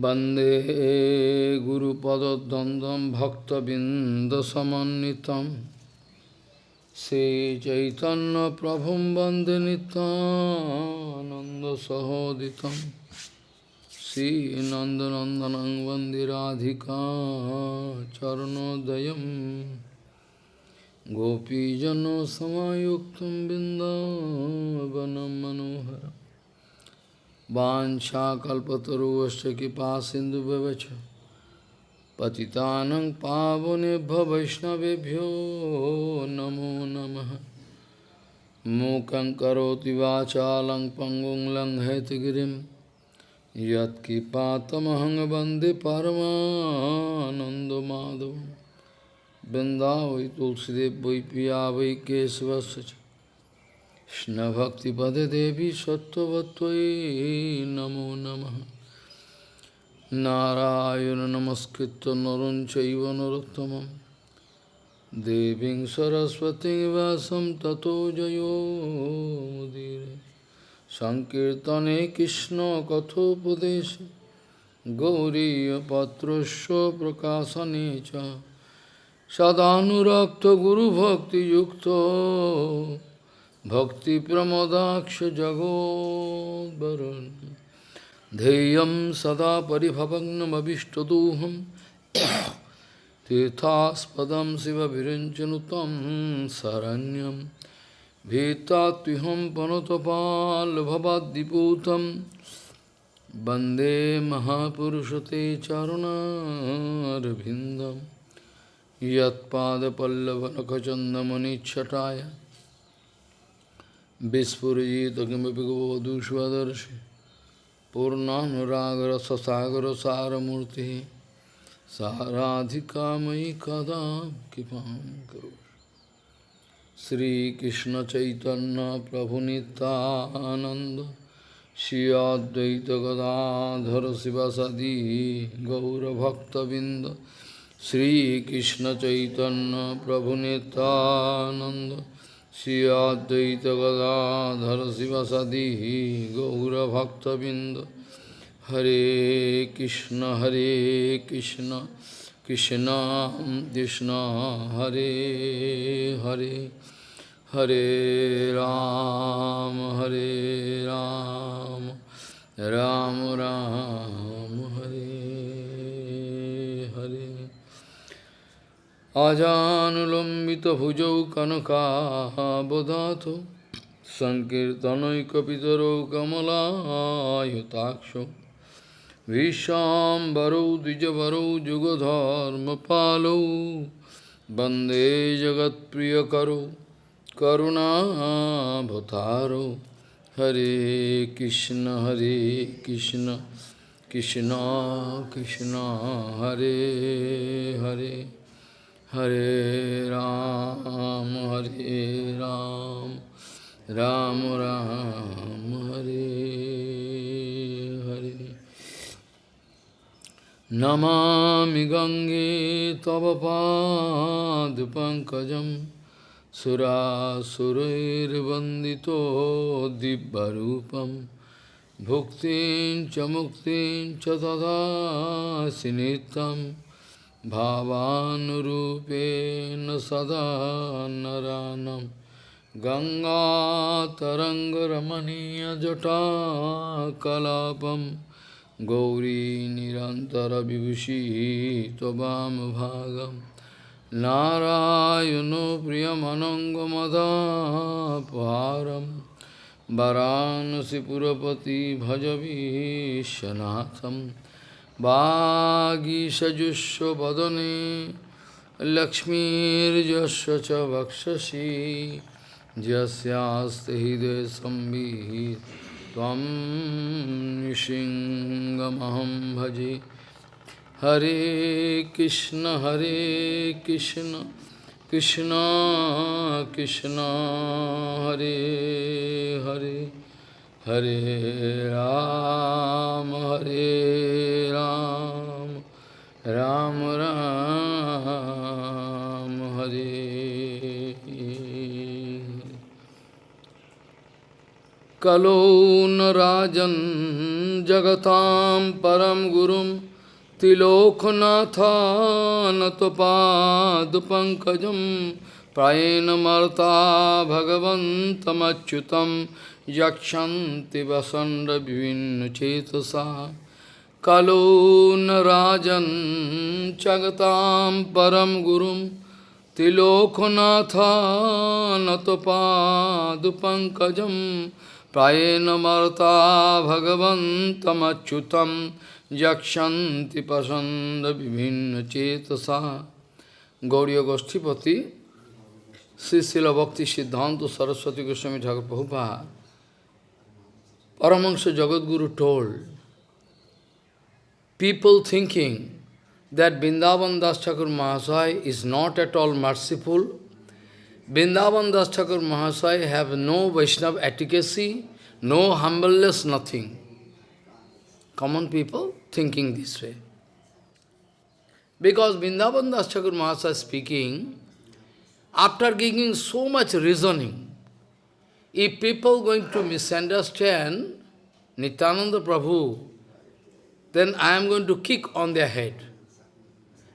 Bande Guru Padadandam Bhakta Bindasamanitam Se Chaitanya Prabhum Bande Nanda Sahoditam Sri Nandanandanang Vandiradhika Charanodayam Gopijano Samayuktam Bindavanam Manoharam वाञ्छाकल्पतरुश्च कृपा सिन्धुभ्यश्च पतितानं पावनेभ्य वैष्णवेभ्यो नमो नमः। मूकं करोति वाचालं पङ्गुं लङ्घयतगिरिं। यत्कृपातमहं वंदे परमानन्दमाधवं। वृन्दा वै तुलसीदेव वै पिया वै কৃষ্ণভক্তিপদে দেবী সত্যবত্যই নমো নম। নারায়ণ নমস্কৃত নরম চৈব নরোত্তম দেবীং সরস্বতী বাসম ততো জয়োদীর সংকীর্তনে কৃষ্ণ কথোপদেশ গৌরীপত্রস্য প্রকাশনে চ। সদানুরক্ত গুরুভক্তিযুক্ত Bhakti Pramodaksha Jagod Varun Deyam Sada Paribhavagnam Abhishtaduham. Tirthaspadam Siva Virinchanutam Saranyam. Vitatiham Panotapal Bhavadiputam Bande Mahapurushate Charunarabhindam Yat Pada Pallavanakachandamani Chataya gavadu svadarshi Purnanuragra sasagra saramurti Saradhika mai kada kipam karo Sri Krishna Chaitanya Prabhu Nityananda Shri Advaita Gadadhara Sivasadi Gaura Bhakta Sri Krishna Chaitanya Prabhu Nityananda Shri Advaita Gadadhar Sivasadi Gaura Bhakta Binda Hare Krishna Hare Krishna Krishna Krishna Hare Hare Hare Ram Hare Ram Ram আজানুলম্বিতভুজৌ কনকাবদাত সংকীর্তনৈকপিতরৌ কমলায়তাক্ষ ভীষ্মাম্বরৌ দ্বিজবরৌ যুগধর্মপালৌ বন্দে জগৎপ্রিয়করৌ করুণাভতারৌ হরে কৃষ্ণ হরে Krishna Krishna Krishna Hare Hare Hare Ram, Hare Ram, Ram Ram, Hare Hare. Namami Gange Tava Pad Pankajam Sura Surair Vandito Dibbarupam Bhuktin Chamuktin Chatada Sinitam भावानुरूपेण सदा नरानं गङ्गातरङ्गरमणीयजटाकलापं गौरी निरन्तरविभूषी त्ववामभागं नारायणो प्रियमनङ्गमदापहारं वरानसिपुरपति भजवीशनाथम् वागीषजुष्वदने लक्ष्मीर्यस्य च वक्षसि यस्यास्ति हृदय संवित् त्वं नृसिंहमहं भजे हरे कृष्ण हरे Krishna Krishna Krishna Hare Hare Hare Ram, Hare Ram, Ram Ram, Hare Kalo Rajan जगतां परं गुरुं त्रिलोकनाथानतपादपङ्कजं प्रायेण मर्ता भगवन्तमच्युतं यक्षन्ति वसण्डविभिन्नचेतसा कलो न राजन् जगतां परं गुरुं त्रिलोकनाथानतपादपङ्कजं प्रायेण मर्ता भगवन्तमच्युतं यक्षन्ति पसन्दविभिन्नचेतसा Gauri गोष्ठीपति Sri Srila Bhakti Siddhanta Saraswati Goswami Thakur Prabhupada Paramahansa Jagadguru told people thinking that Vrindavan Das Thakur Mahasaya is not at all merciful. Vrindavan Das Thakur Mahasaya have no Vaishnava efficacy, no humbleness, nothing. Common people thinking this way. Because Vrindavan Das Thakur Mahasaya speaking, after giving so much reasoning, if people going to misunderstand Nityananda Prabhu, then I am going to kick on their head.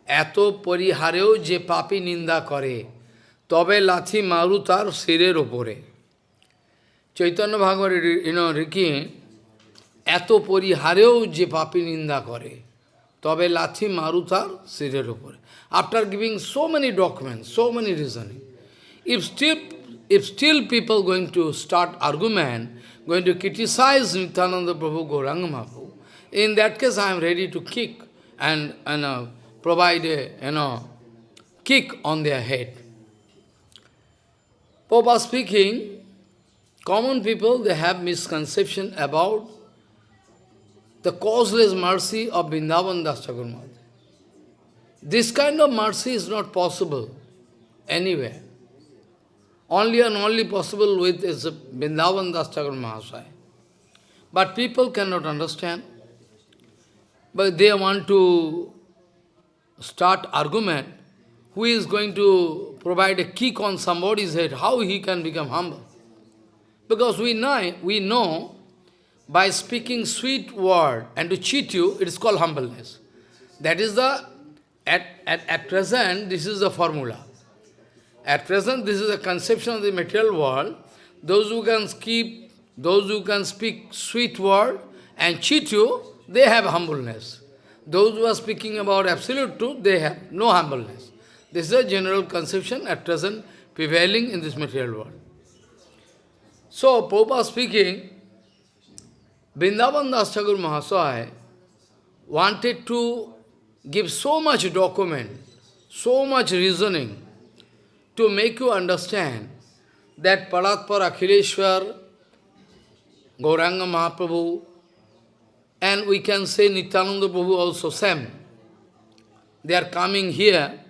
এত পরিহারেও যে পাপি নিন্দা করে তবে লাথি মারু তার শিরের ওপরে চৈতন্য ভাগবত রিকি এত পরিহারেও যে পাপি নিন্দা করে তবে লাথি মারু তার শিরের ওপরে after giving so many documents so many reasoning if still if still people going to start argument, going to criticize Nityananda Prabhu Gauranga Mahaprabhu, in that case I am ready to kick and, and uh, provide a, you know, kick on their head. Papa speaking, common people, they have misconception about the causeless mercy of Vrindavan Das This kind of mercy is not possible anywhere. Only and only possible with is Vrindavan Das Thakur Mahasaya. But people cannot understand. But they want to start argument, who is going to provide a kick on somebody's head, how he can become humble. Because we know, we know by speaking sweet word and to cheat you, it is called humbleness. That is the, at, at, at present, this is the formula. At present, this is the conception of the material world. Those who can keep, those who can speak sweet word and cheat you, they have humbleness. Those who are speaking about absolute truth, they have no humbleness. This is a general conception at present prevailing in this material world. So, Prabhupada speaking, Vrindavan Das Thakur Mahasaya wanted to give so much document, so much reasoning to make you understand that Paratpar Akhileshwar, Gauranga Mahaprabhu, and we can say Nityananda Prabhu also same. They are coming here,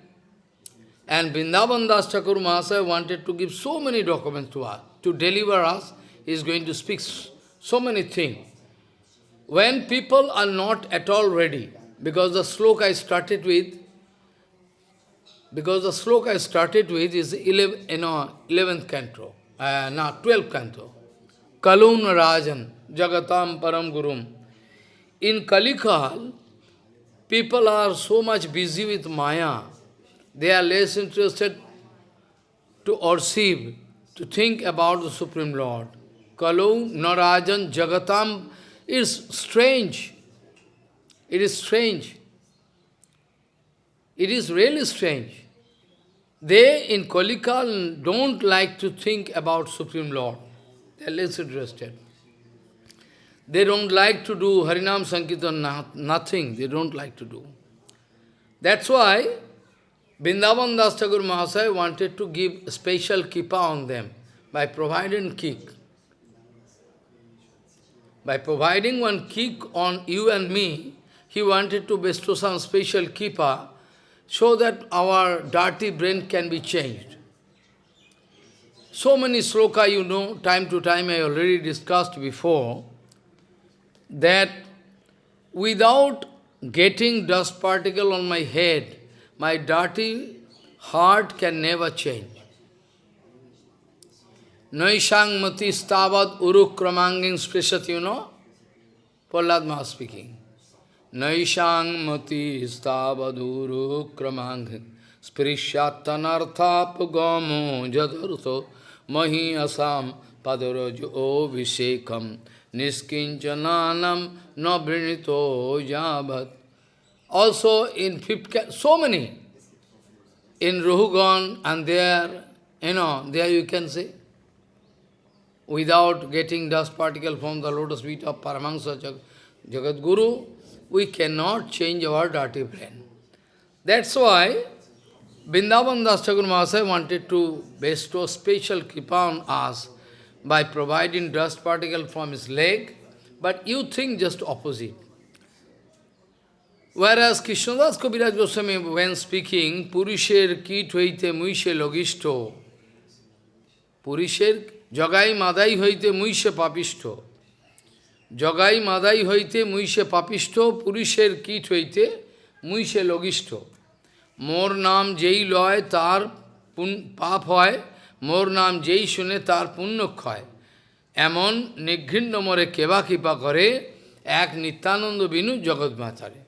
and Vrindavan Das Mahasaya wanted to give so many documents to us. To deliver us, he is going to speak so many things. When people are not at all ready, because the sloka I started with, because the sloka I started with is 11, you know, 11th canto, uh, no, 12th canto. Kalun Rajan, Jagatam Param Gurum. In Kalikal, people are so much busy with Maya, they are less interested to worship, to think about the Supreme Lord. Kalu, Narajan, Jagatam is strange. It is strange. It is really strange. They in Kalikal don't like to think about Supreme Lord. They are less interested. They don't like to do Harinam Sankirtan, nothing, they don't like to do. That's why Vrindavan Das Thakur Mahasaya wanted to give special kripa on them by providing kick. By providing one kick on you and me, he wanted to bestow some special kripa so that our dirty brain can be changed. So many sloka you know, time to time I already discussed before, that without getting dust particle on my head, my dirty heart can never change. Naishang mati stavad urukramanging sprishat, you know? Maharaj speaking. Naishang mati stavaduru kramang sprishyattanarthapagamo jadartho mahi asam padarajo vishekam niskinchananam nabrinito jabat. Also in fifth, so many. In Ruhugan and there, you know, there you can see, without getting dust particle from the lotus feet of Paramahansa Jag Jagat Guru, we cannot change our dirty brain. That's why Vrindavan wanted to bestow special kripa on us by providing dust particle from his leg, but you think just opposite. Whereas Krishnadas Kaviraj Goswami, when speaking, Purisher kit hoite muishe logisto, Purisher jagai madai hoite muishe papisto, Jagai Madai হইতে মুইষে পাপিষ্ট পুরুষের কীট হইতে মুইষে লগিষ্ঠ মোর নাম যেই লয়, তার পাপ হয়, মোর নাম যেই শুনে, তার পুণ্যক্ষয়। এমন নিঘৃণ্ড মরে কেবা কৃপা করে, এক নিত্যানন্দ বিনু জগৎ মাথারে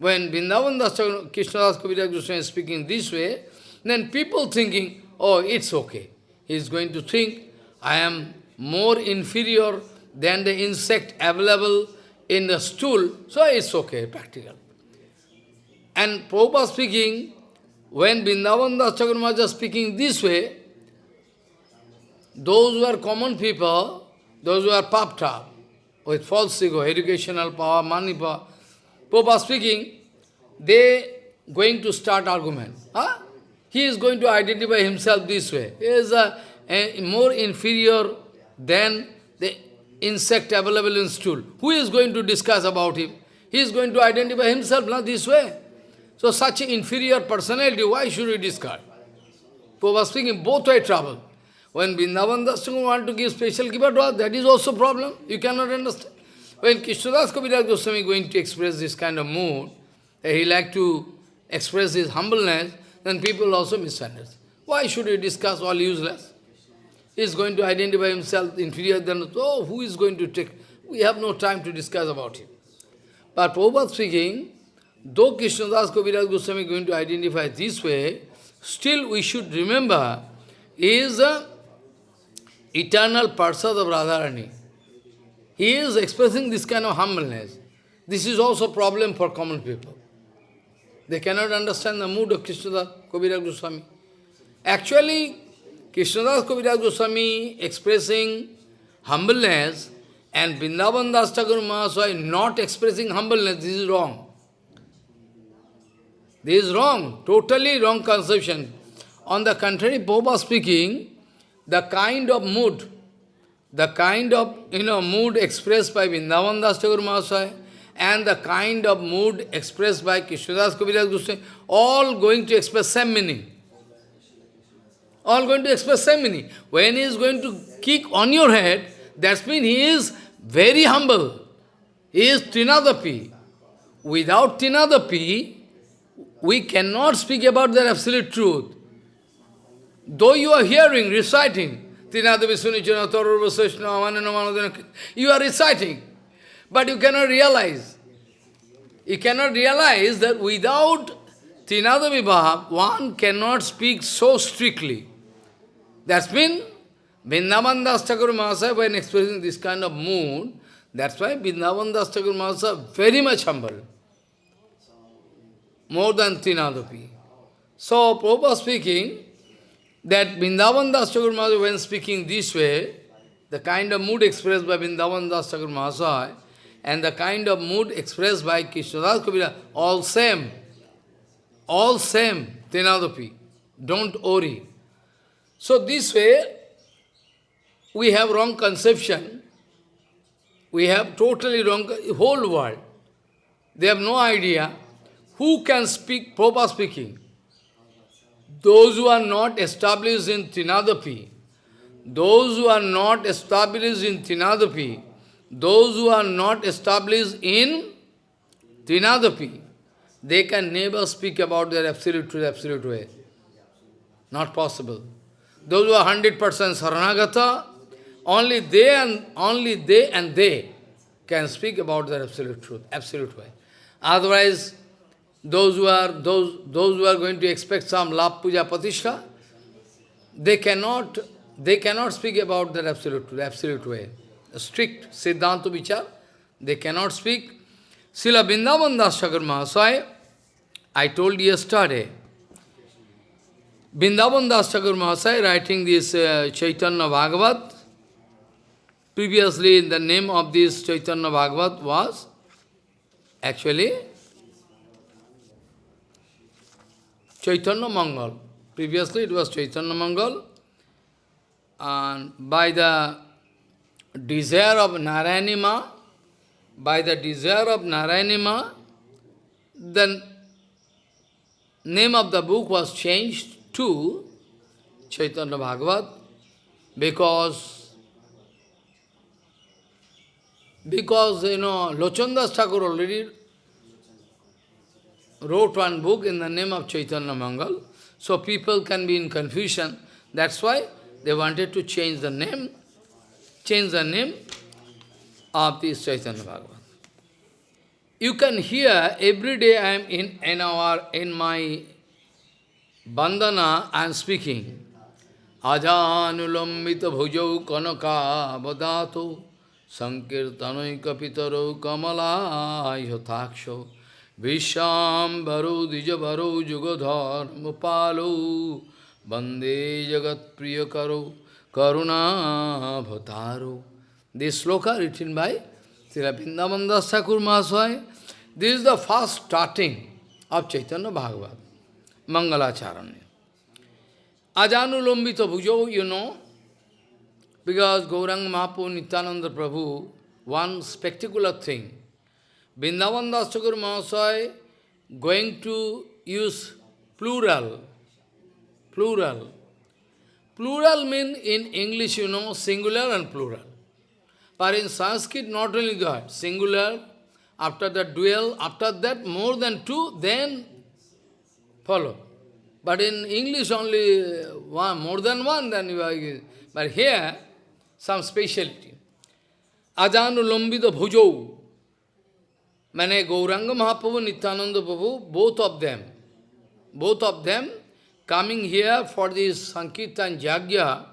when Vrindavan Das Krishnadas Kaviraj Goswami speaking this way then people thinking oh it's okay he is going to think I am more inferior than the insect available in the stool, so it's okay, practical. And Prabhupada speaking, when Vrindavan Das Chakramarja speaking this way, those who are common people, those who are up with false ego, educational power, money power, Prabhupada speaking, they going to start argument. Huh? He is going to identify himself this way. He is a, a more inferior than the insect available in stool. Who is going to discuss about him? He is going to identify himself not this way. So such inferior personality, why should we discard? Prabhupada speaking, both way trouble. When Vrindavan Das want to give special kibbutz, that is also problem. You cannot understand. When Krishnadas Kaviraj Goswami going to express this kind of mood, he like to express his humbleness, then people also misunderstand. Why should we discuss all useless? Is going to identify himself inferior than, oh, who is going to take? We have no time to discuss about him. But Prabhupada speaking, though Krishnadas Kaviraj Goswami is going to identify this way, still we should remember, he is the eternal Parsad of Radharani. He is expressing this kind of humbleness. This is also problem for common people. They cannot understand the mood of Krishna Krishnadas Kaviraj Goswami. Actually, Krishnadas Kaviraj Goswami expressing humbleness and Vrindavan Das Thakur not expressing humbleness, this is wrong. This is wrong, totally wrong conception. On the contrary, Boba speaking, the kind of mood the kind of you know mood expressed by Vrindavan Das Thakur and the kind of mood expressed by Krishnadas Kaviraj Goswami, all going to express same meaning. All going to express same meaning. When he is going to kick on your head, that means he is very humble. He is Trinadapi. Without Trinadapi, we cannot speak about the absolute truth. Though you are hearing, reciting, you are reciting, but you cannot realize. You cannot realize that without Trinada Vibhav, one cannot speak so strictly. That's been Vrindavan Das Mahasaya, when expressing this kind of mood, that's why Vrindavan Das Thakur Mahasaya very much humble. More than Trinadapi. So, Prabhupada speaking, that Vrindavan Das Thakur Mahasaya, when speaking this way, the kind of mood expressed by Vrindavan Das Thakur Mahasaya, and the kind of mood expressed by Krishnadas Kabira, all same, all same, Trinadapi, don't worry. So this way, we have wrong conception, we have totally wrong, whole world, they have no idea who can speak, proper speaking. Those who are not established in Trinadapi, those who are not established in Trinadapi, those who are not established in Trinadapi, they can never speak about their absolute truth, absolute way. Not possible. Those who are 100% Saranagata, only they and only they and they can speak about the absolute truth, absolute way. Otherwise, those who are those those who are going to expect some lap puja patishtha, they cannot they cannot speak about that absolute truth, absolute way. Strict Siddhanta vichar, they cannot speak. Srila Vrindavan Das Thakur Mahasaya, I told yesterday, Vrindavan Das Thakur Mahasaya writing this uh, Chaitanya Bhagavat, previously the name of this Chaitanya Bhagavat was actually Chaitanya Mangal. Previously it was Chaitanya Mangal. And by the desire of Narayani Ma, by the desire of Narayani Ma, the name of the book was changed to Chaitanya Bhagavat because because you know Lochandas Thakur already wrote one book in the name of Chaitanya Mangal, so people can be in confusion. That's why they wanted to change the name, change the name of this Chaitanya Bhagavat. You can hear every day I am in, in our in my bandana I am speaking. Ajanulambita bhujau kanaka badato sankirtanoi kapitaro kamala yotaksho vishambharo dijabharo jugodhar mupalo bande jagat priyakaro karuna bhataro. This sloka written by Srila Vrindavan Thakur. This is the first starting of Chaitanya Bhagavat, Mangalacharanya. Ajanulambita bhujo, you know, because Gauranga Mahaprabhu, Nityananda Prabhu, one spectacular thing. Vrindavan Das Thakur Mahasaya going to use plural, plural. Plural mean in English, you know, singular and plural. But in Sanskrit, not only that, singular, after that dual, after that more than two, then follow. But in English only uh, one, more than one, then you are, but here, some speciality. Ajanu Lambita Bhujau, Mane Gauranga Mahaprabhu, Nityananda Prabhu, both of them, both of them coming here for this Sankirtan Jagya,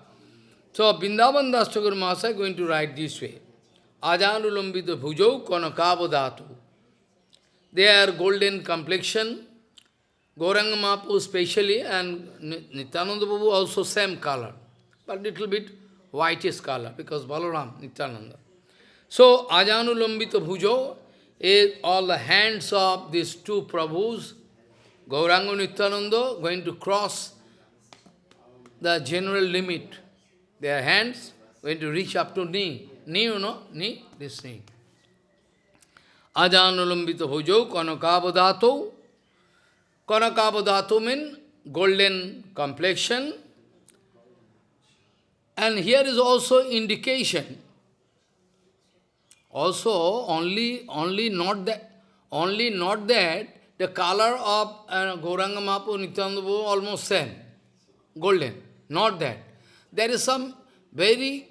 so Vrindavan Das Mahasaya going to write this way. Ajanulambita bhujau konakavadatu. They are golden complexion. Gauranga Mahaprabhu especially and Nityananda Prabhu also same color. But little bit whitish color because Balaram, Nityananda. So Ajanulambita bhujau is all the hands of these two Prabhus, Gauranga Nityananda, going to cross the general limit. Their hands going to reach up to knee. Knee, you know, knee, this knee. Ajanulambita bhujau kanakavadato. Kanakavadato means golden complexion. And here is also indication. Also, only, only not that, only not that, the color of uh, Gauranga Mahaprabhu, Nityananda almost same, golden. Not that. There is some very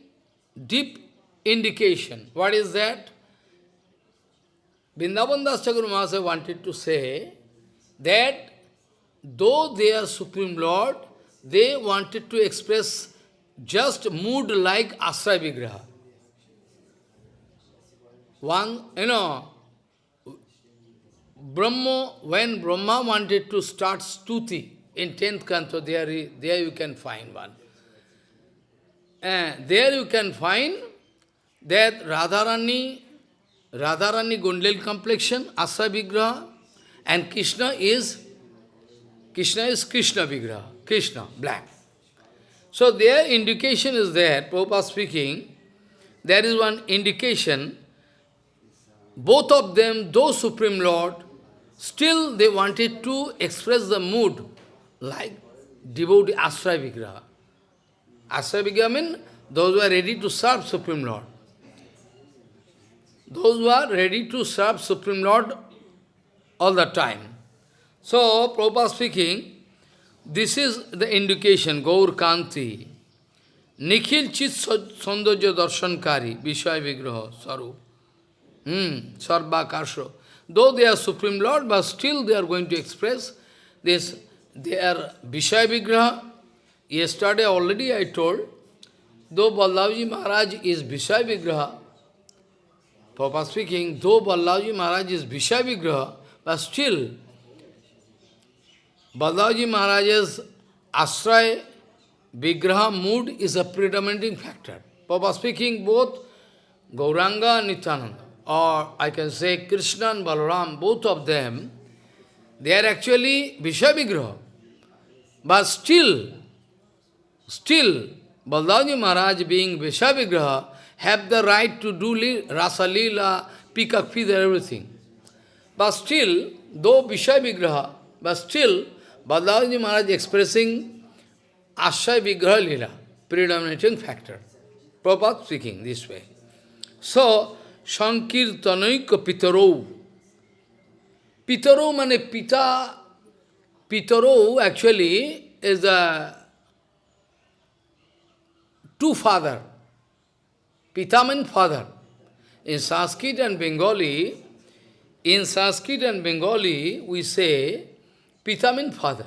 deep indication. What is that? Vrindavan Das wanted to say that though they are Supreme Lord, they wanted to express just mood like Asray Vigraha. One, you know, Brahma, when Brahma wanted to start stuti in 10th canto, there, there you can find one. And there you can find that Radharani, Radharani Gundlil complexion, Asray Vigraha, and Krishna is, Krishna is Krishna Vigraha, Krishna, black. So their indication is there, Prabhupada speaking, there is one indication, both of them, though Supreme Lord, still they wanted to express the mood like devotee Asray Vigraha. Asray Vigraha means those who are ready to serve Supreme Lord. Those who are ready to serve Supreme Lord all the time. So, Prabhupada speaking, this is the indication, Gaur Kanti, Nikhil Chit Saundajya Darshankari, Vishaya Vigraha, Sarup. Hmm, Sarva Karsho. Though they are Supreme Lord, but still they are going to express this, their Vishaya Vigraha. Yesterday already I told, though Ballavji Maharaj is Vishaya Vigraha, Papa speaking, though Ballavji Maharaj is Vishaya Vigraha, but still Ballavji Maharaj's Asray Vigraha mood is a predominating factor. Papa speaking, both Gauranga and Nityananda, or I can say Krishna and Balaram, both of them, they are actually Vishaya Vigraha. But still, still, Baldaji Maharaj being Vishaya Vigraha, have the right to do Rasa Leela, Peacock feather, everything. But still, though Vishaya Vigraha, but still, Baldaji Maharaj expressing Ashay Vigraha Leela, predominating factor. Prabhupada speaking this way. So, Sankirtanaika Pitaro. Pitaro mane Pita, Pitaro actually is a two father. Pita means father. In Sanskrit and Bengali, in Sanskrit and Bengali, we say Pita means father.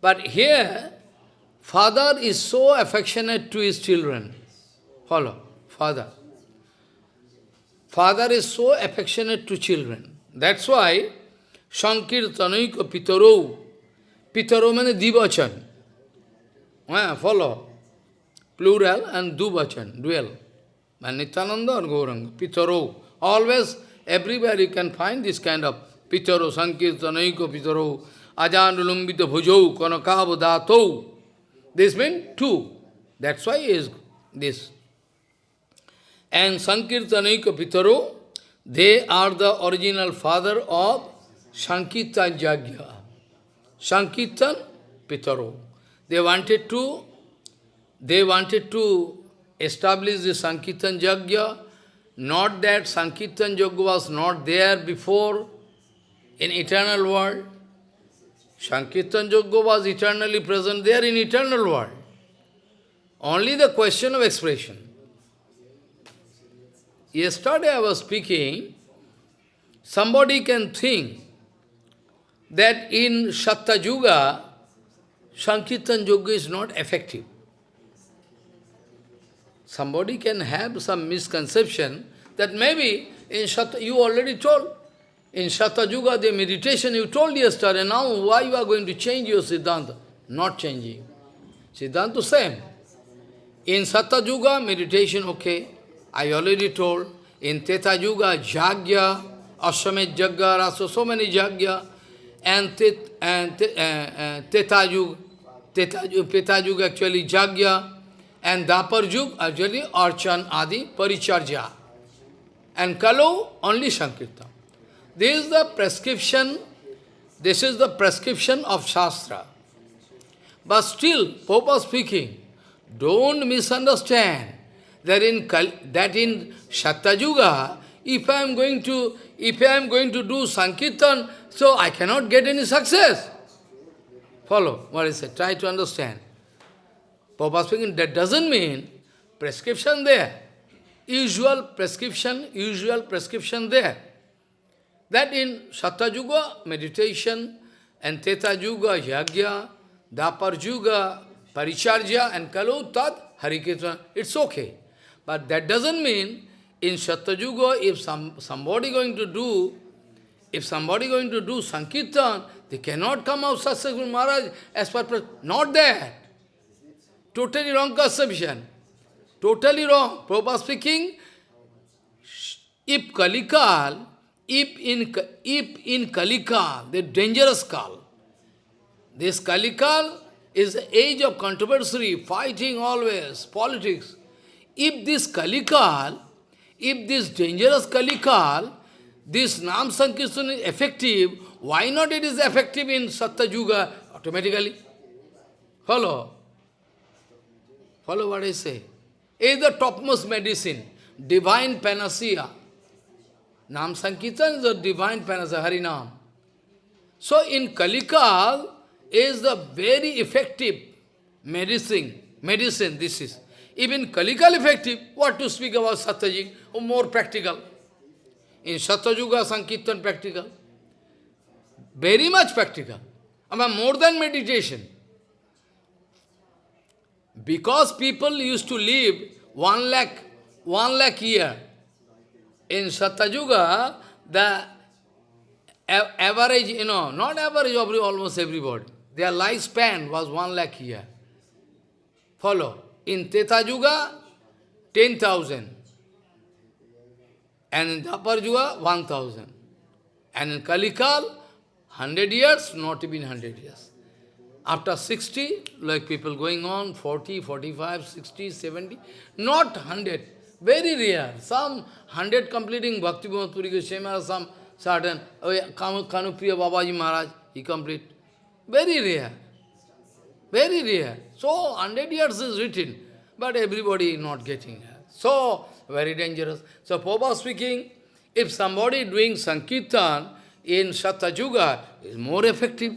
But here, father is so affectionate to his children. Follow, father. Father is so affectionate to children. That's why Sankirtanaika Pitaro. Pitaro means Divachan. Yeah, follow. Plural and Dubachan, dual. And Nityananda or Gauranga. Pitaro. Always, everywhere you can find this kind of पितरो संकीर्तन को पितरो अजान लुम्बित भुजौ कनकाव धातो this mean to that's why is this and sankirtan पितरो they are the original father of sankirtan yajna sankirtan पितरो। They wanted to they wanted to establish the sankirtan yajna not that sankirtan yajna was not there before in eternal world. Sankirtan Jagya was eternally present there in eternal world. Only the question of expression. Yesterday I was speaking, somebody can think that in Satta Yuga, Sankirtan Yoga is not effective. Somebody can have some misconception that maybe in Satta, you already told, in Satta Yuga, the meditation you told yesterday, now why you are going to change your Siddhanta? Not changing. Siddhanta same. In Satta Yuga, meditation okay. I already told, in Teta Yuga, Jagya, Aswamed Jagya, Rasa, so many Jagya, and, tet, and uh, uh, Teta Yuga, Teta, Teta Yuga actually Jagya, and Dapar Yuga actually Archan Adi Paricharja. And Kalo only Sankirtan. This is the prescription, this is the prescription of Shastra. But still, Popa speaking, don't misunderstand that in, that in Satyayuga, if I am going to, if I am going to do Sankirtan, so I cannot get any success. Follow what I said, try to understand. Papa speaking, that doesn't mean prescription there. Usual prescription, usual prescription there. That in Satyayuga, meditation, and Teta Yuga, Yagya, Dapar Yuga, Paricharya, and Tat, Harikirtan, it's okay. But that doesn't mean in Satyayuga, if some, somebody going to do, if somebody going to do Sankirtan, they cannot come out successful Maharaj as per, not that. Totally wrong conception. Totally wrong. Prabhupada speaking, if Kalikal, if in, if in Kalikal, the dangerous Kal, this Kalikal is the age of controversy, fighting always, politics. If this Kalikal, if this dangerous Kalikal, this Nam Sankirtan is effective, why not it is effective in Satya Yuga automatically? Follow? Follow what I say? It is the topmost medicine, divine panacea. Nam Sankirtan is the divine panacea, Harinam. So in Kalikal is the very effective medicine, medicine this is. Even Kalikal effective, what to speak about Satyajit, or more practical. In Satyuga, Sankirtan practical. Very much practical. I mean, more than meditation. Because people used to live one lakh, one lakh year. In Satyuga, the average, you know, not average of almost everybody. Their lifespan was one lakh year. Follow. In Teta Yuga, 10,000. And in Dapar Yuga, 1,000. And in Kalikal, 100 years, not even 100 years. After 60, like people going on, 40, 45, 60, 70, not 100. Very rare. Some 100 completing Bhakti Puri Goswami, some certain, oh yeah, Kanupriya Babaji Maharaj, he complete. Very rare. Very rare. So, 100 years is written, but everybody not getting. So, very dangerous. So, Prabhupada speaking, if somebody doing Sankirtan in Satyuga is more effective,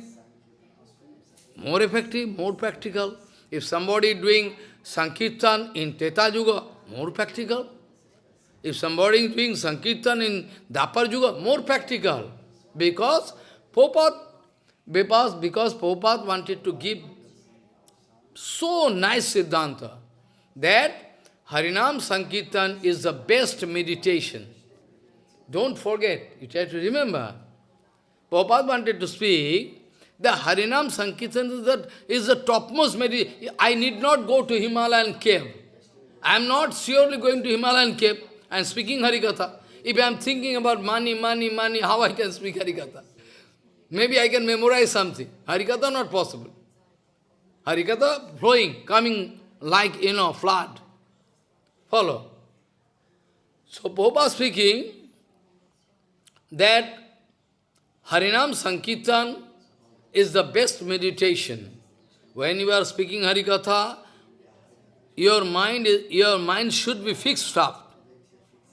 more effective, more practical. If somebody doing Sankirtan in Teta Yuga, more practical. If somebody is doing Sankirtan in Dapar Yuga, more practical. Because Prabhupada, because, because Prabhupada wanted to give so nice Siddhanta that Harinam Sankirtan is the best meditation. Don't forget, you try to remember. Prabhupada wanted to speak, the Harinam Sankirtan is the, is the topmost meditation. I need not go to Himalayan cave. I am not surely going to Himalayan cave and speaking Harikatha. If I am thinking about money, money, money, how I can speak Harikatha? Maybe I can memorize something. Harikatha not possible. Harikatha flowing, coming like, you know, flood. Follow. So, Popa speaking that Harinam Sankirtan is the best meditation. When you are speaking Harikatha, your mind, is, your mind should be fixed up,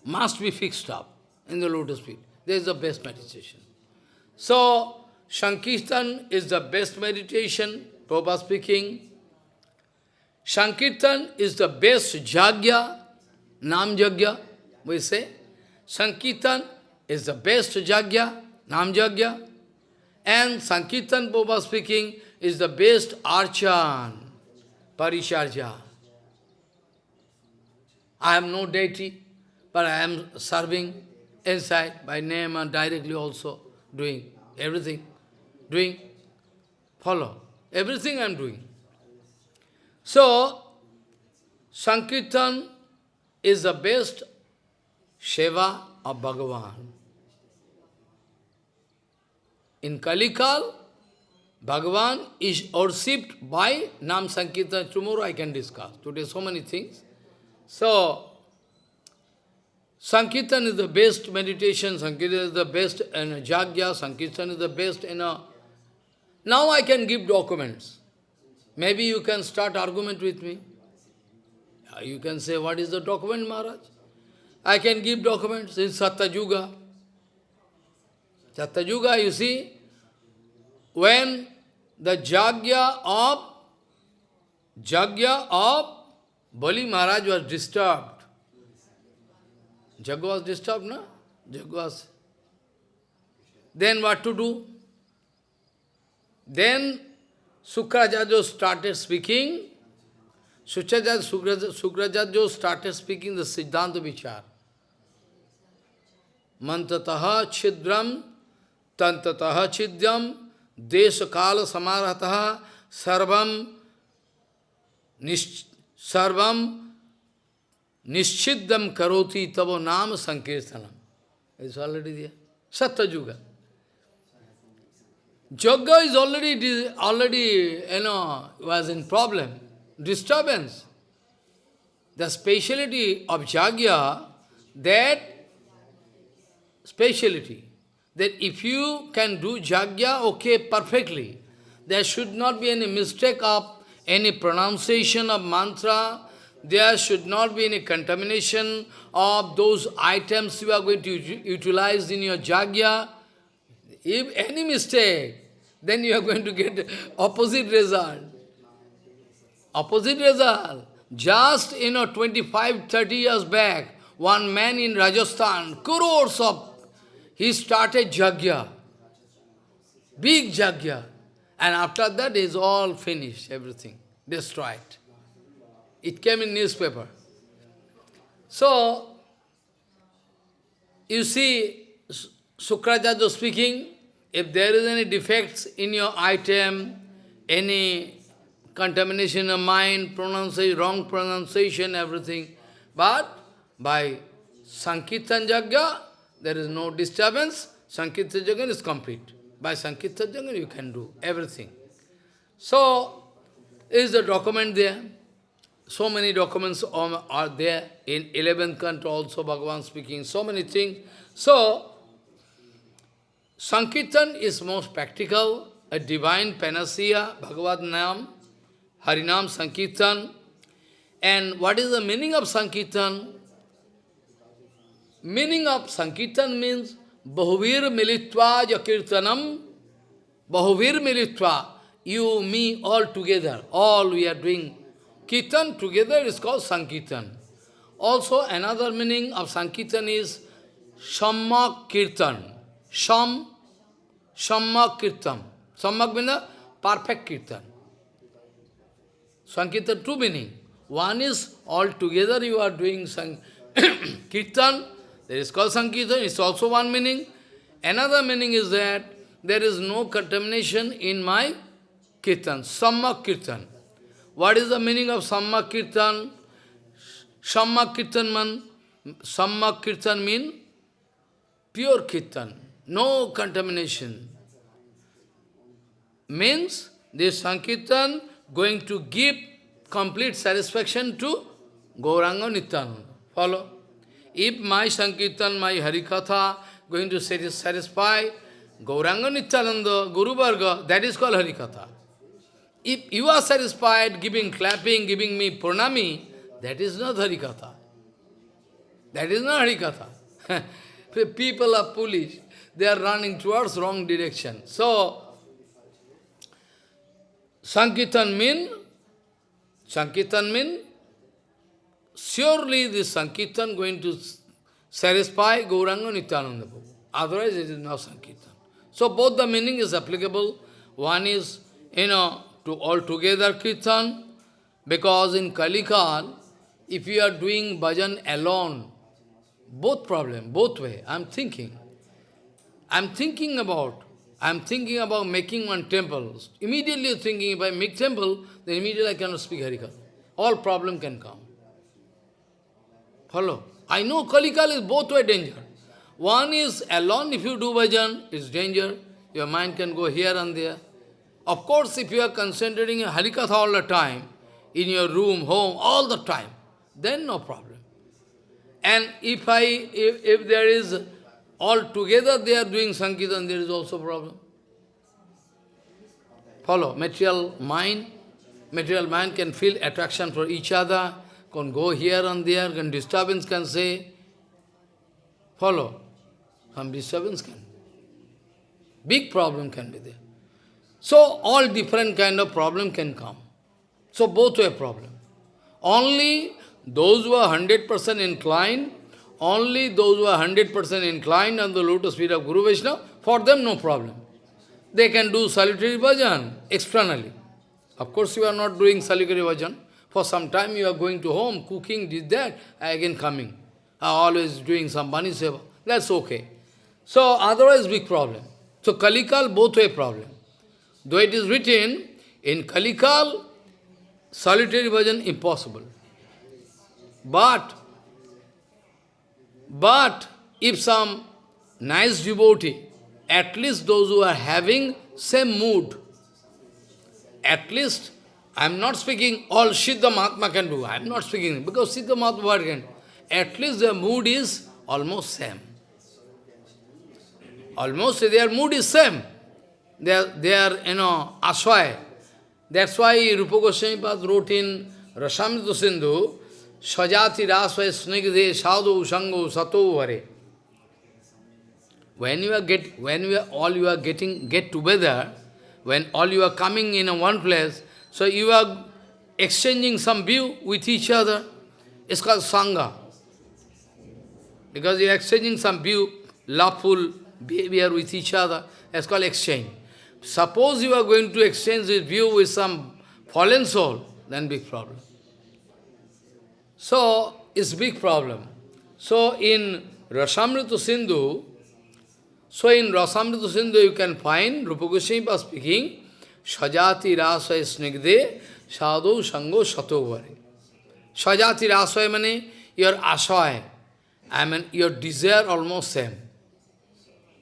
must be fixed up in the lotus feet. There is the best meditation. So, Sankirtan is the best meditation, Prabhupada speaking. Sankirtan is the best jagya, Nam Jagya, we say. Sankirtan is the best jagya, Nam Jagya. And Sankirtan Prabhupada speaking is the best archan, Parisharja. I am no deity, but I am serving inside by name and directly also doing everything. Doing, follow. Everything I am doing. So, Sankirtan is the best Seva of Bhagavan. In Kalikal, Bhagavan is worshipped by Nam Sankirtan. Tomorrow I can discuss. Today so many things. So, Sankirtan is the best meditation, Sankirtan is the best in Jagya, Sankirtan is the best in a... Now I can give documents. Maybe you can start argument with me. You can say, what is the document, Maharaj? I can give documents in Satyuga. Satyuga, you see, when the Jagya of Jagya of Bali Maharaj was disturbed. Jag was disturbed, no? Jag was. Then what to do? Then Sukrajajo started speaking. Sukrajajo started speaking the Siddhanta Vichar. Mantataha chidram, tantataha chidyam, desha kala samarataha, sarvam nish Sarvam nischiddam karoti tavo nam sankirtanam. It's already there. Satya Jogga is already, already, you know, was in problem, disturbance. The speciality of Jagya, that speciality, that if you can do Jagya, okay, perfectly, there should not be any mistake of any pronunciation of mantra, there should not be any contamination of those items you are going to utilize in your jagya. If any mistake, then you are going to get opposite result. Opposite result. Just, you know, 25, 30 years back, one man in Rajasthan, crores of he started Jagya, big Jagya, and after that is all finished, everything, destroyed. It came in newspaper. So, you see, Sukracharya speaking, if there is any defects in your item, any contamination of mind, pronunciation, wrong pronunciation, everything, but by Sankirtan Jagya, there is no disturbance, Sankirtan Jagya is complete. By Sankirtan you can do everything. So, is the document there? So many documents are there. In 11th canto also Bhagavan speaking, so many things. So, Sankirtan is most practical, a divine panacea, Bhagavad Nam, Harinam Sankirtan. And what is the meaning of Sankirtan? Meaning of Sankirtan means Bahuvir Militva Jakirtanam, Bahuvir Militva, you, me, all together, all we are doing. Kirtan together is called Sankirtan. Also another meaning of Sankirtan is Shammak Kirtan. Sham, Shammak Kirtan. Sammak means perfect Kirtan. Sankirtan, two meaning. One is all together you are doing sang Kirtan, that is called Sankirtan, it's also one meaning. Another meaning is that there is no contamination in my Kirtan, Sammak Kirtan. What is the meaning of Sammak Kirtan? Sammak Kirtan man, Sammak Kirtan mean pure Kirtan, no contamination. Means this Sankirtan going to give complete satisfaction to Gauranga Nityananda. Follow? If my Sankirtan, my Harikatha going to satisfy Gauranga Nityananda, Guru Varga, that is called Harikatha. If you are satisfied giving clapping, giving me pranami, that is not Harikatha. That is not Harikatha. People are foolish. They are running towards wrong direction. So, Sankirtan mean, Sankirtan mean, surely this Sankirtan going to satisfy Gauranga Nityananda Prabhu. Otherwise it is not Sankirtan. So both the meaning is applicable. One is, you know, to altogether Kirtan, because in Kalikal, if you are doing bhajan alone, both problem, both way, I'm thinking. I'm thinking about I'm thinking about making one temple. Immediately thinking, if I make temple, then immediately I cannot speak Harikatha. All problem can come. Follow? I know Kalikal is both way danger. One is alone, if you do bhajan, it's danger. Your mind can go here and there. Of course, if you are concentrating in Harikatha all the time, in your room, home, all the time, then no problem. And if I, if, if there is all together they are doing Sankirtan, there is also problem. Follow, material mind, material mind can feel attraction for each other, can go here and there, can disturbance can say, follow, some disturbance can. Big problem can be there. So all different kind of problem can come. So both way problem. Only those who are 100% inclined only those who are 100% inclined on the lotus feet of Guru Vaishnava, for them no problem. They can do solitary bhajan externally. Of course, you are not doing solitary bhajan. For some time you are going to home, cooking, did that, again coming. always doing some money seva. That's okay. So, otherwise big problem. So, Kalikal, both way problem. Though it is written, in Kalikal, solitary bhajan impossible. But, but if some nice devotee, at least those who are having same mood, at least, I am not speaking all Siddha Mahatma can do, I am not speaking, because Siddha Mahatma can, at least their mood is almost same. Almost their mood is same. They are, they are you know, aswai. That's why Rupa Goswami wrote in Rasamrita Sindhu, Sajati rasva snigde sadhu sango sato hare. When you are get when you are all you are getting get together, when all you are coming in one place, so you are exchanging some view with each other. It's called Sangha. Because you are exchanging some view, loveful behavior with each other. It's called exchange. Suppose you are going to exchange this view with some fallen soul, then big problem. So, it's big problem. So, in Rasamrita Sindhu, so in Rasamrita Sindhu you can find Rupa Goswami speaking, Rasaya Snigde Sadhu Sango Satovari. Sajati Rasaya means your asaya, I mean your desire almost same.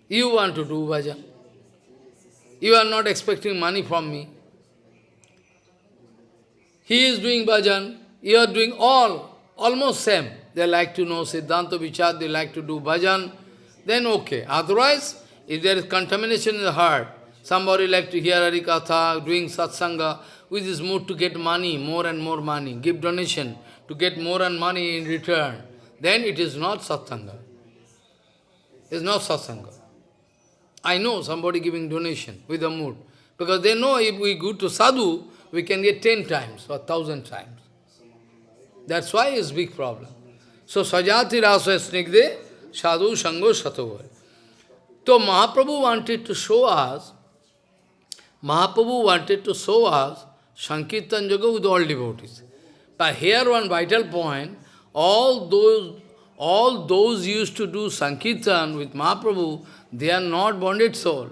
You want to do bhajan. You are not expecting money from me. He is doing bhajan, you are doing all, almost same. They like to know Siddhanta Vichar, they like to do bhajan, then okay. Otherwise, if there is contamination in the heart, somebody like to hear Harikatha, doing satsanga, with his mood to get money, more and more money, give donation, to get more and money in return, then it is not satsanga. It is not satsanga. I know somebody giving donation with a mood. Because they know if we go to sadhu, we can get ten times or thousand times. That's why it's big problem. So sajati rasa snigde sadhu sango satovar. So Mahaprabhu wanted to show us, Mahaprabhu wanted to show us Sankirtan Yoga with all devotees. But here one vital point, all those all those used to do Sankirtan with Mahaprabhu, they are not bonded soul.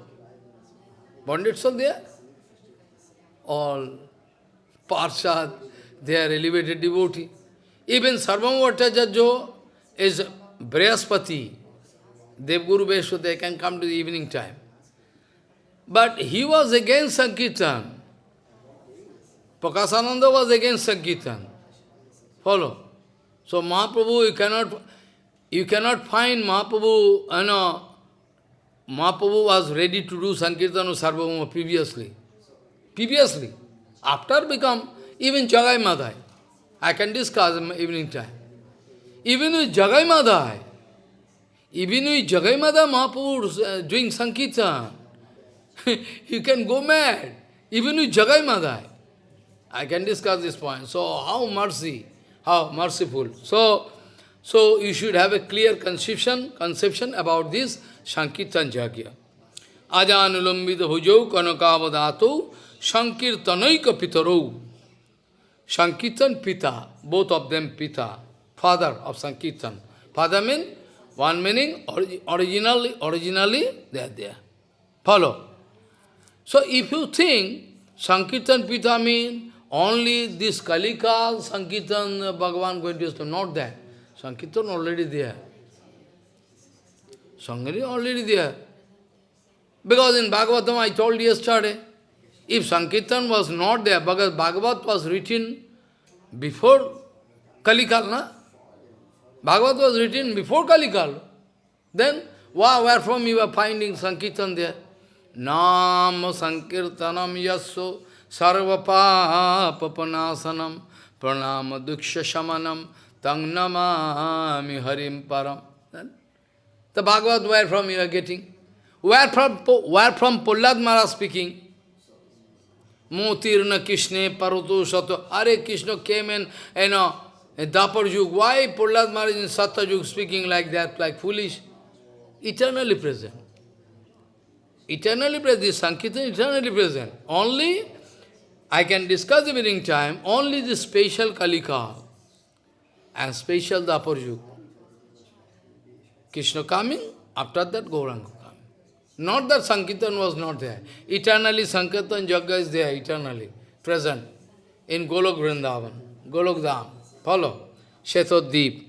Bonded soul they are? All Parshad, they are elevated devotee. Even Sarvabhauma Bhattacharya is Brihaspati, Devguru Veshwa, they can come to the evening time. But he was against Sankirtan. Prakasananda was against Sankirtan. Follow. So Mahaprabhu, you cannot, you cannot find Mahaprabhu, you know, Mahaprabhu was ready to do Sankirtan of Sarvabhauma previously. Previously. After become, even Jagai Madhai. I can discuss in evening time. Even with Jagai Madhai, even with Jagai Madhai Mahaprabhu uh, doing Sankirtan, you can go mad. Even with Jagai Madhai. I can discuss this point. So how mercy, how merciful. So, so you should have a clear conception, conception about this Sankirtan Jagya. Ajanulambita bhujau kanakavadato Sankirtanaika pitaro. Sankirtan Pita, both of them Pita, father of Sankirtan. Father means, one meaning, originally, originally they are there. Follow. So if you think Sankirtan Pita only this Kalika, Sankirtan, uh, Bhagavan going to stop, not that. Sankirtan already there. Sankirtan already there. Because in Bhagavatam I told yesterday, if Sankirtan was not there, because Bhagavat was written before Kalikal, na? Bhagavat was written before Kalikal. Then, wow, where from you are finding Sankirtan there? Nam Sankirtanam Yasso Sarvapapanasanam Pranama Duksha Shamanam Tang Namami Harim Param. The Bhagavad, where from you are getting? Where from, where from Prahlad Maharaj speaking? Motirna Krishna Paroto Sato. Are Krishna came in, you know, Dapar Yug. Why Prahlad Maharaj in Satta Yug speaking like that, like foolish? Eternally present. Eternally present. This Sankirtan eternally present. Only, I can discuss the evening time, only the special Kalika and special Dapar Krishna coming, after that Gauranga. Not that Sankirtan was not there. Eternally Sankirtan Jagya is there, eternally, present in Golok Vrindavan, Golok Dham. Follow? Shetoddeep.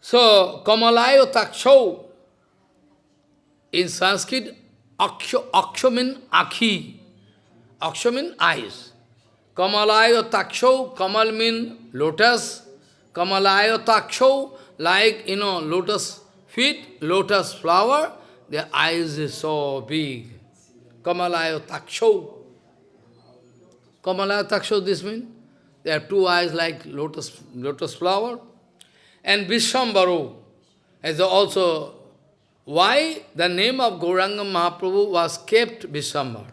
So, Kamalayo Takshau, in Sanskrit, Aksho means Akhi. Aksho means eyes. Kamalayo Takshau, Kamal means lotus. Kamalayo Takshau, like, you know, lotus feet, lotus flower, their eyes is so big. Kamalaya taksho. Kamalaya taksho, this means? They have two eyes like lotus, lotus flower. And Vishwambaro is also why the name of Gauranga Mahaprabhu was kept Vishwambar.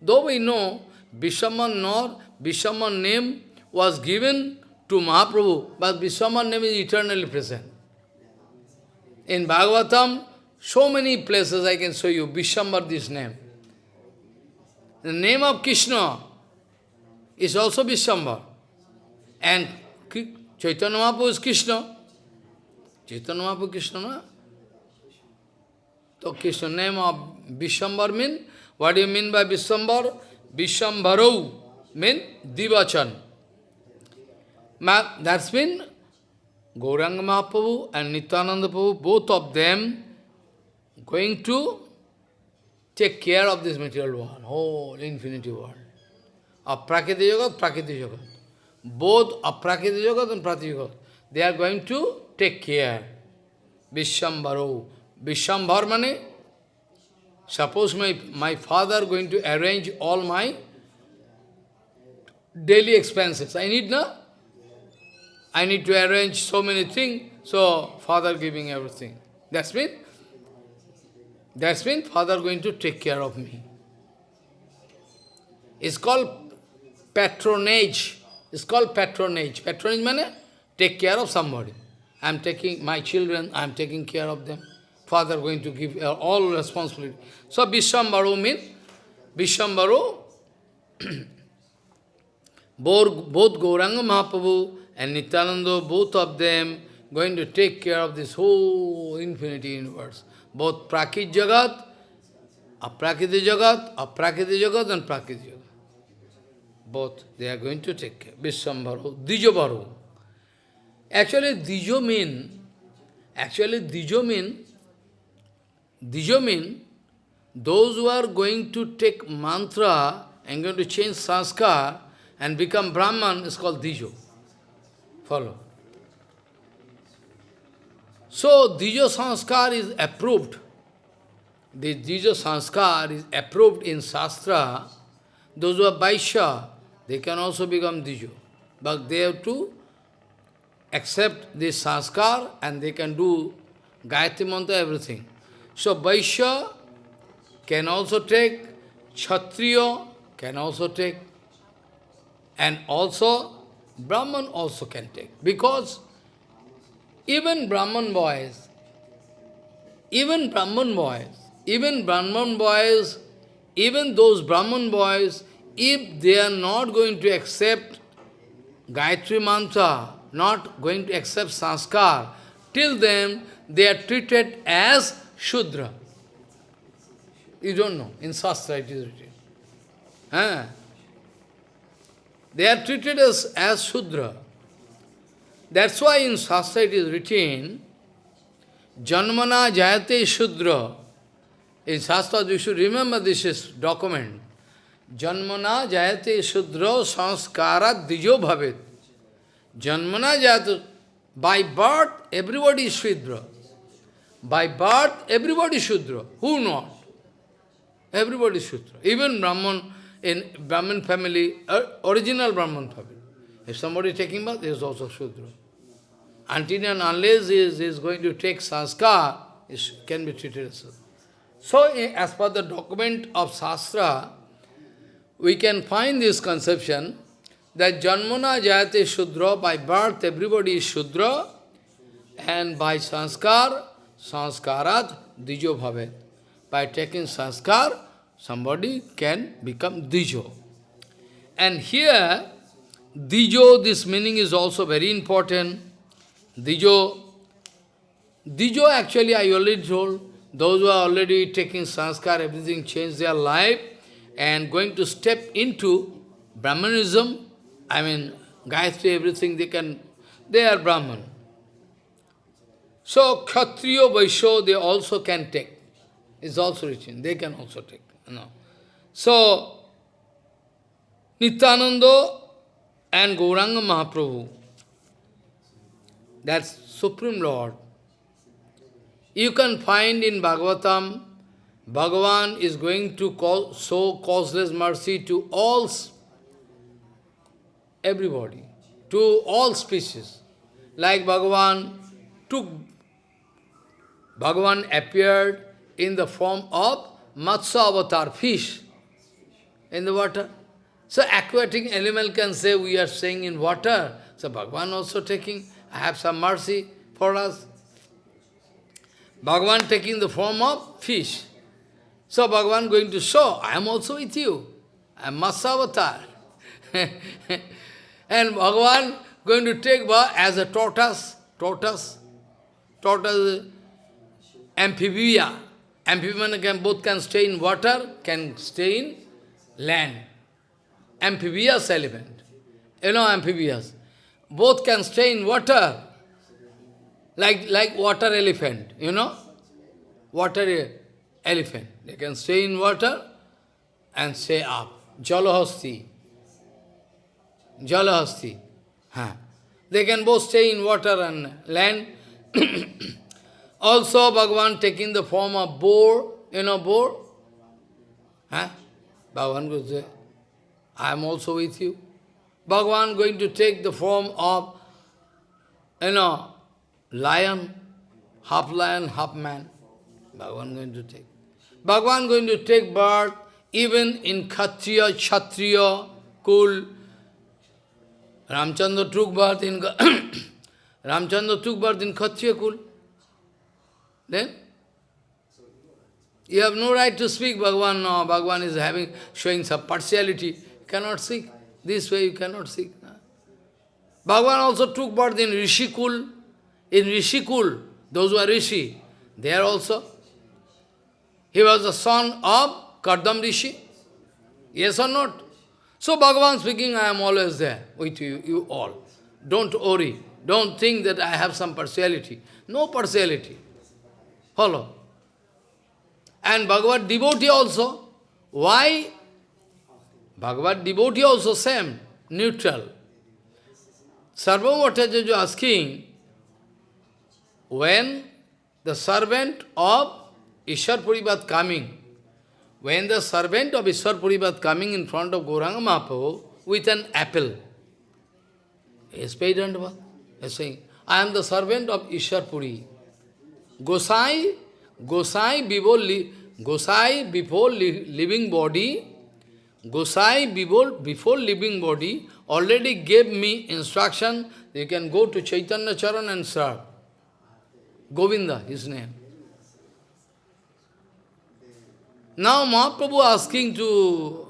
Though we know Vishwambar nor Vishwambar name was given to Mahaprabhu, but Vishwambar name is eternally present. In Bhagavatam, so many places I can show you, Vishambar this name. The name of Krishna is also Vishambar. And Chaitanya Mahaprabhu is Krishna. Chaitanya Mahaprabhu Krishna, no? So Krishna name of Vishambar mean, what do you mean by Vishambar? Vishambarau mean Divachan. That's mean Gauranga Mahaprabhu and Nityananda Prabhu, both of them going to take care of this material world, whole infinity world. Of Prakriti Jagat, Prakriti Jagat. Both of Prakriti Jagat and Prakriti Jagat. They are going to take care. Vishambharo. Vishambhar mane, suppose my, my father going to arrange all my daily expenses. I need no? I need to arrange so many things, so father giving everything. That's mean, that's mean father going to take care of me. It's called patronage. It's called patronage. Patronage means take care of somebody. I'm taking my children, I'm taking care of them. Father going to give uh, all responsibility. So Vishwambaru means, Vishwambaru, both, both Gauranga Mahaprabhu and Nityananda, both of them going to take care of this whole infinity universe. Both Prakrit Jagat, Aprakriti Jagat, Aprakriti Jagat and Prakriti Jagat. Both, they are going to take care. Vishwambharu, Dijobharu. Actually, Dijo mean, actually Dijo mean, Dijo means those who are going to take mantra and going to change sanskar and become Brahman is called Dijo. Follow. So, Dijo Sanskar is approved. The Dijo Sanskar is approved in Shastra. Those who are Vaishya, they can also become Dijo. But they have to accept this Sanskar and they can do Gayatri Mantra, everything. So, Vaishya can also take, Kshatriya can also take, and also Brahman also can take. Because even Brahman boys, even Brahman boys, even Brahman boys, even those Brahman boys, if they are not going to accept Gayatri Mantra, not going to accept Sanskar, till then they are treated as Shudra. You don't know, in Shastra it is written. They are treated as, as Shudra. That's why in Shastra it is written, Janmana Jayate Shudra. In Shastra you should remember this is document. Janmana Jayate Shudra Sanskara Dijo Bhavet. Janmana Jayate, by birth everybody is Shudra. By birth everybody Shudra. Who not? Everybody Shudra. Even Brahman, in Brahman family, uh, original Brahman family. If somebody taking bath, he is also Shudra. Until and unless he is, he is going to take sanskar, it can be treated as Shudra. So, as per the document of Shastra, we can find this conception that Janmana Jayate Shudra, by birth everybody is Shudra, and by sanskar, sanskarat dijo bhavet. By taking sanskar, somebody can become Dijo. And here, Dijo, this meaning is also very important. Dijo, Dijo actually I already told, those who are already taking sanskar, everything changed their life, and going to step into Brahmanism, I mean, Gayatri, everything they can, they are Brahman. So, Kshatriya, Vaishya, they also can take. It's also written, they can also take. No. So, Nityananda and Gauranga Mahaprabhu, that's Supreme Lord. You can find in Bhagavatam, Bhagavan is going to call, show causeless mercy to all, everybody, to all species. Like Bhagavan took, Bhagavan appeared in the form of Matsya avatar, fish in the water. So aquatic animal can say, we are staying in water. So Bhagavan also taking, I have some mercy for us. Bhagavan taking the form of fish. So Bhagavan going to show, I am also with you. I am Matsavatar. and Bhagavan going to take as a tortoise, tortoise, tortoise, amphibia. Amphibian can, both can stay in water, can stay in land. Amphibious elephant. You know amphibious. Both can stay in water, like, like water elephant, you know? Water elephant. They can stay in water and stay up. Jalahasti. Jalahasti. Huh. They can both stay in water and land. also Bhagavan taking the form of boar, you know boar? Huh? Bhagavan goes there. I am also with you. Bhagavan going to take the form of, you know, lion, half lion, half man. Bhagavan going to take. Bhagavan going to take birth even in Khatriya, Kshatriya, Kul. Ramchandra took birth in Ramchandra took birth in Khatriya Kul. Then you have no right to speak Bhagavan. No, Bhagavan is having showing some partiality. You cannot speak. This way you cannot speak. Bhagavan also took birth in Rishikul. In Rishikul, those who are Rishi, they are also. He was the son of Kardam Rishi. Yes or not? So Bhagavan speaking, I am always there with you, you all. Don't worry. Don't think that I have some partiality. No partiality. Follow. And Bhagavad devotee also. Why? Bhagavad devotee also same, neutral. Sarvabhauma Bhattacharya asking, when the servant of Ishwar Puripad coming, when the servant of Ishwar Puripad coming in front of Gauranga Mahaprabhu with an apple, he is paid under He is saying, I am the servant of Ishwar Puri. Gosai, Gosai before, Gosai before living body, Gosai before, before living body already gave me instruction, you can go to Chaitanya Charan and serve. Govinda, his name. Now Mahaprabhu asking to,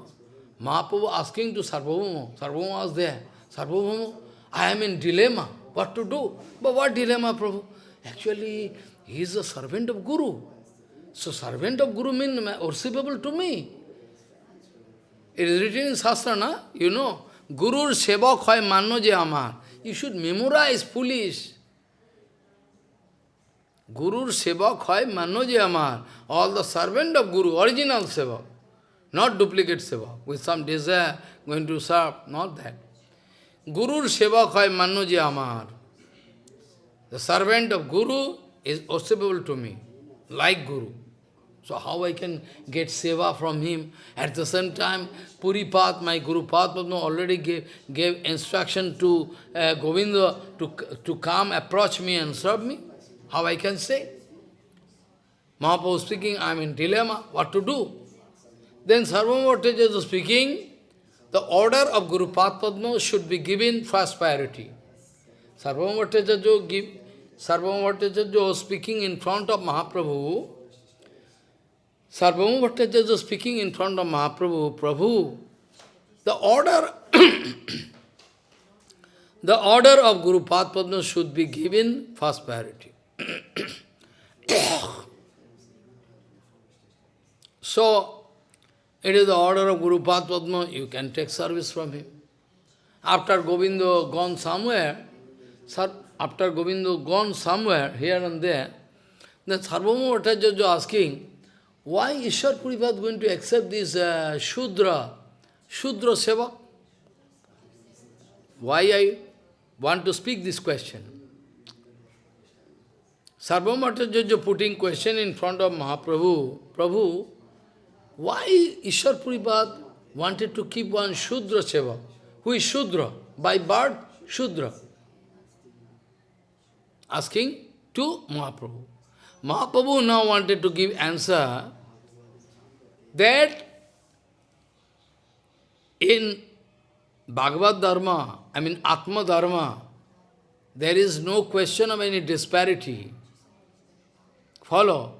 Mahaprabhu asking to Sarvabhauma, Sarvabhauma was there. Sarvabhauma, I am in dilemma, what to do? But what dilemma, Prabhu? Actually, he is a servant of Guru. So servant of Guru means worshipable to me. It is written in Shastra, na? You know, Gurur Sevak hoy manno je amar. You should memorize, foolish. Gurur Sevak hoy manno je amar. All the servant of Guru, original Sevak. Not duplicate seva, with some desire going to serve, not that. Gurur Sevak hoy manno je amar. The servant of Guru is worshipable to me, like Guru. So how I can get seva from him? At the same time, Puri Path, my Guru Padma already gave, gave instruction to uh, Govinda to, to come, approach me and serve me. How I can say? Mahaprabhu speaking, I am in dilemma, what to do? Then Sarvamataja is speaking, the order of Guru Padma should be given first priority. Sarvamataja give Sarvamataja speaking in front of Mahaprabhu, Sarvabhauma Bhattacharya speaking in front of Mahaprabhu, Prabhu, the order the order of Guru Padma should be given first priority. so, it is the order of Guru Padma, you can take service from him. After Govinda gone somewhere, after Govinda gone somewhere, here and there, then Sarvabhauma Bhattacharya asking, why Ishwar Puripad going to accept this uh, Shudra, Shudra Seva? Why I want to speak this question? Sarvamatajaja putting question in front of Mahaprabhu, Prabhu, why Ishwar Puripad wanted to keep one Shudra Seva? Who is Shudra? By birth, Shudra. Asking to Mahaprabhu. Mahaprabhu now wanted to give answer that in Bhagavad Dharma, I mean Atma Dharma, there is no question of any disparity. follow.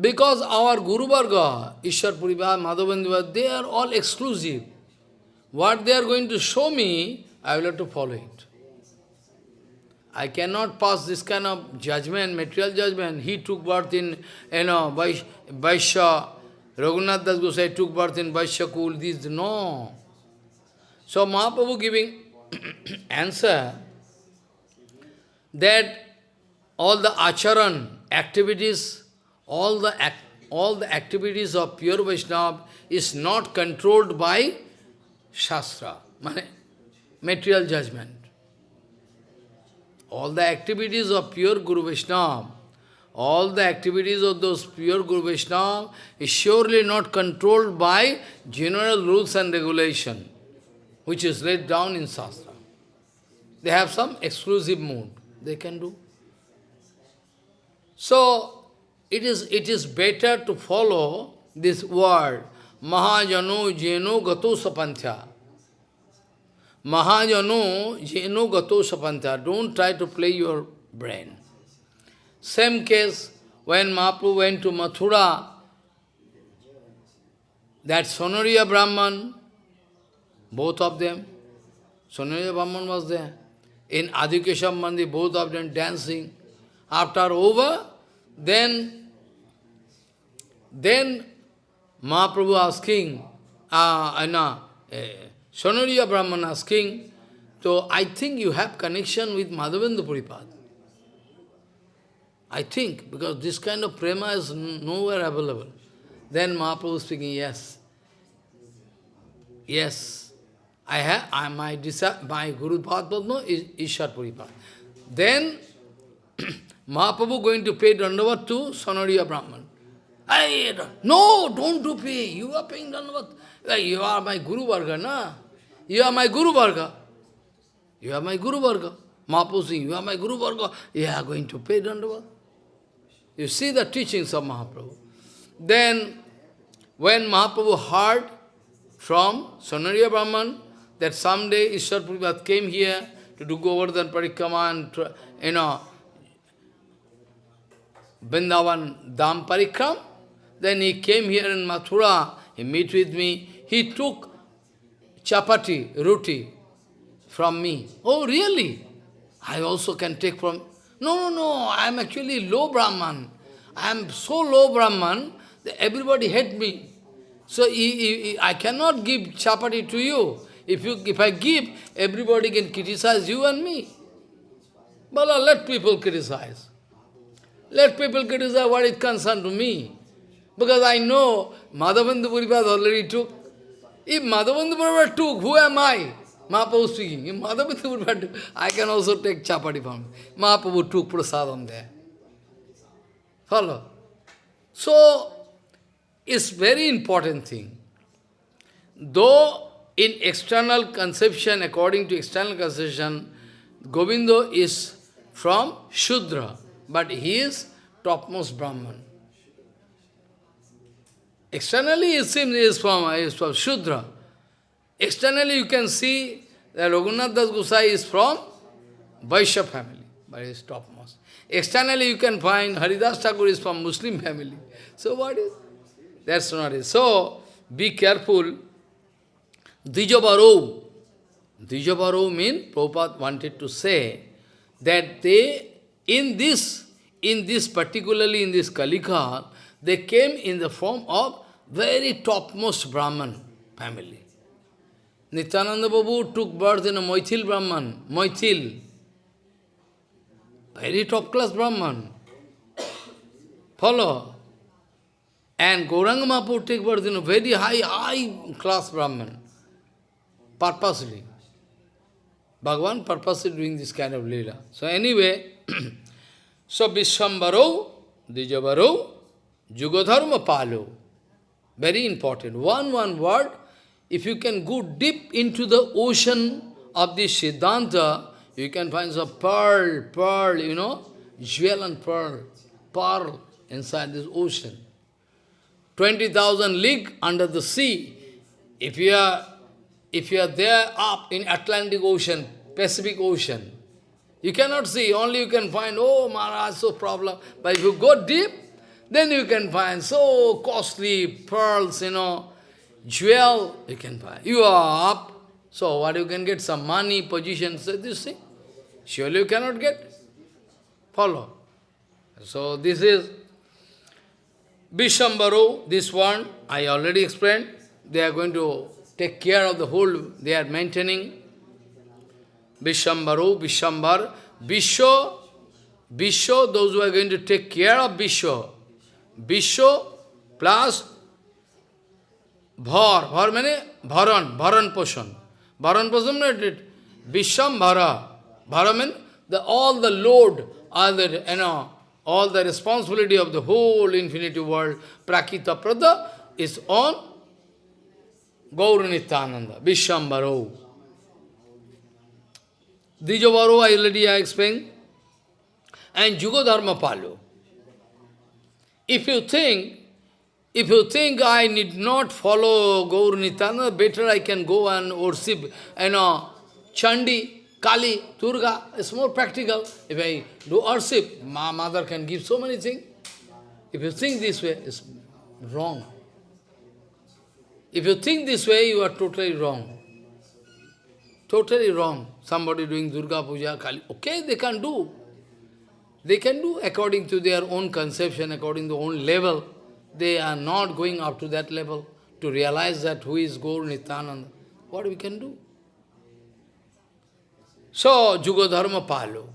Because our Guru Varga, Ishwar Purivar, Madhavendra, they are all exclusive. What they are going to show me, I will have to follow it. I cannot pass this kind of judgment, material judgment. He took birth in, you know, Vaishya, Raghunath Das Gosai took birth in Vaishya Kul, this, no. So Mahaprabhu giving answer that all the acharan, activities, all the act, all the activities of pure Vaishnava is not controlled by Shastra, material judgment. All the activities of pure Guru Vaishnava, all the activities of those pure Guru Vaishnava is surely not controlled by general rules and regulation, which is laid down in Shastra. They have some exclusive mood they can do. So, it is, it is better to follow this word, Mahajano Jeno Gato Sapantya. Mahajano Jeno Gato Sapantya. Don't try to play your brain. Same case, when Mahaprabhu went to Mathura, that Sonariya Brahman, both of them, Sonariya Brahman was there. In Adhikesham both of them dancing. After over, then, then Mahaprabhu asking, uh, no, uh, Sonariya Brahman asking, so I think you have connection with Madhavendra Puripad. I think, because this kind of prema is nowhere available. Then Mahaprabhu speaking, yes. Yes. I have I, my my Guru Padma is Ishar Puripad. Then Mahaprabhu going to pay Dandavat to Sonariya Brahman. I, no, don't do pay. You are paying Dandavat. You are my Guru Varga, na? You are my Guru Varga. You are my Guru Varga. Mahaprabhu you are my Guru Varga. You are going to pay Dandavat. You see the teachings of Mahaprabhu. Then, when Mahaprabhu heard from Sonariya Brahman that someday Ishwar Puripad came here to do Govardhan Parikrama and, you know, Vrindavan Dham Parikram. Then he came here in Mathura, he met with me, he took chapati, roti from me. Oh, really? I also can take from... No, no, no, I am actually low Brahman. I am so low Brahman that everybody hate me. So I cannot give chapati to you. If, you, if I give, everybody can criticize you and me. But uh, let people criticize. Let people criticize what is concerned to me. Because I know Madhavendra Puripad already took. If Madhavendra Puripad took, who am I? Mahaprabhu speaking. If Madhavendra Puripad took, I can also take chapati from. Mahaprabhu took prasadam there. Follow? So, it's very important thing. Though in external conception, according to external conception, Govindo is from Shudra. But he is topmost Brahman. Externally it seems is from, is from Shudra. Externally you can see that Raghunath Das Gosai is from Vaishya family, but he is topmost. Externally you can find Haridas Thakur is from Muslim family. So what is? That's not it. So be careful. Dijabaro. Dijabaro means Prabhupada wanted to say that they in this, in this particularly in this Kalika, they came in the form of very topmost Brahman family. Nityananda Babu took birth in a Moithil Brahman, Moithil. Very top class Brahman. Follow. And Gauranga Mahaprabhu took birth in a very high, high class Brahman. Purposely. Bhagavan purposely doing this kind of lila. So anyway, so Vishwambaro, Dijavaro, Jugodharma Palo. Very important. One, one word, if you can go deep into the ocean of this Siddhanta, you can find some pearl, pearl, you know, jewel and pearl, pearl inside this ocean. 20,000 league under the sea. If you are if you are there up in Atlantic Ocean, Pacific Ocean, You cannot see, only you can find, oh Maharaj, so problem. But if you go deep, then you can find so costly pearls, you know, jewel, you can find. You are up, so what you can get, some money, position, so this thing. Surely you cannot get. Follow. So this is Vishambaro, this one, I already explained. They are going to take care of the whole, they are maintaining. Vishambaro, Vishambar, Vishwa, Vishwa, those who are going to take care of Vishwa. Vishwa plus Bhar, Bhar means Bharan, Bharan Poshan. Bharan Poshan means Vishambhara. Bhara means the, all the load, all the, you know, all the responsibility of the whole infinity world, Prakita Prada, is on Gauranitananda, Vishambharo. Dijavaro, I already explained, and Jugadharma Palu. If you think, if you think I need not follow Gaur Nityananda, better I can go and worship, you know, Chandi, Kali, Durga, it's more practical. If I do worship, my mother can give so many things. If you think this way, it's wrong. If you think this way, you are totally wrong. Totally wrong. Somebody doing Durga Puja, Kali, okay, they can do. They can do according to their own conception, according to their own level. They are not going up to that level to realize that who is Gaur Nityananda. What we can do? So, Jugadharma Palo.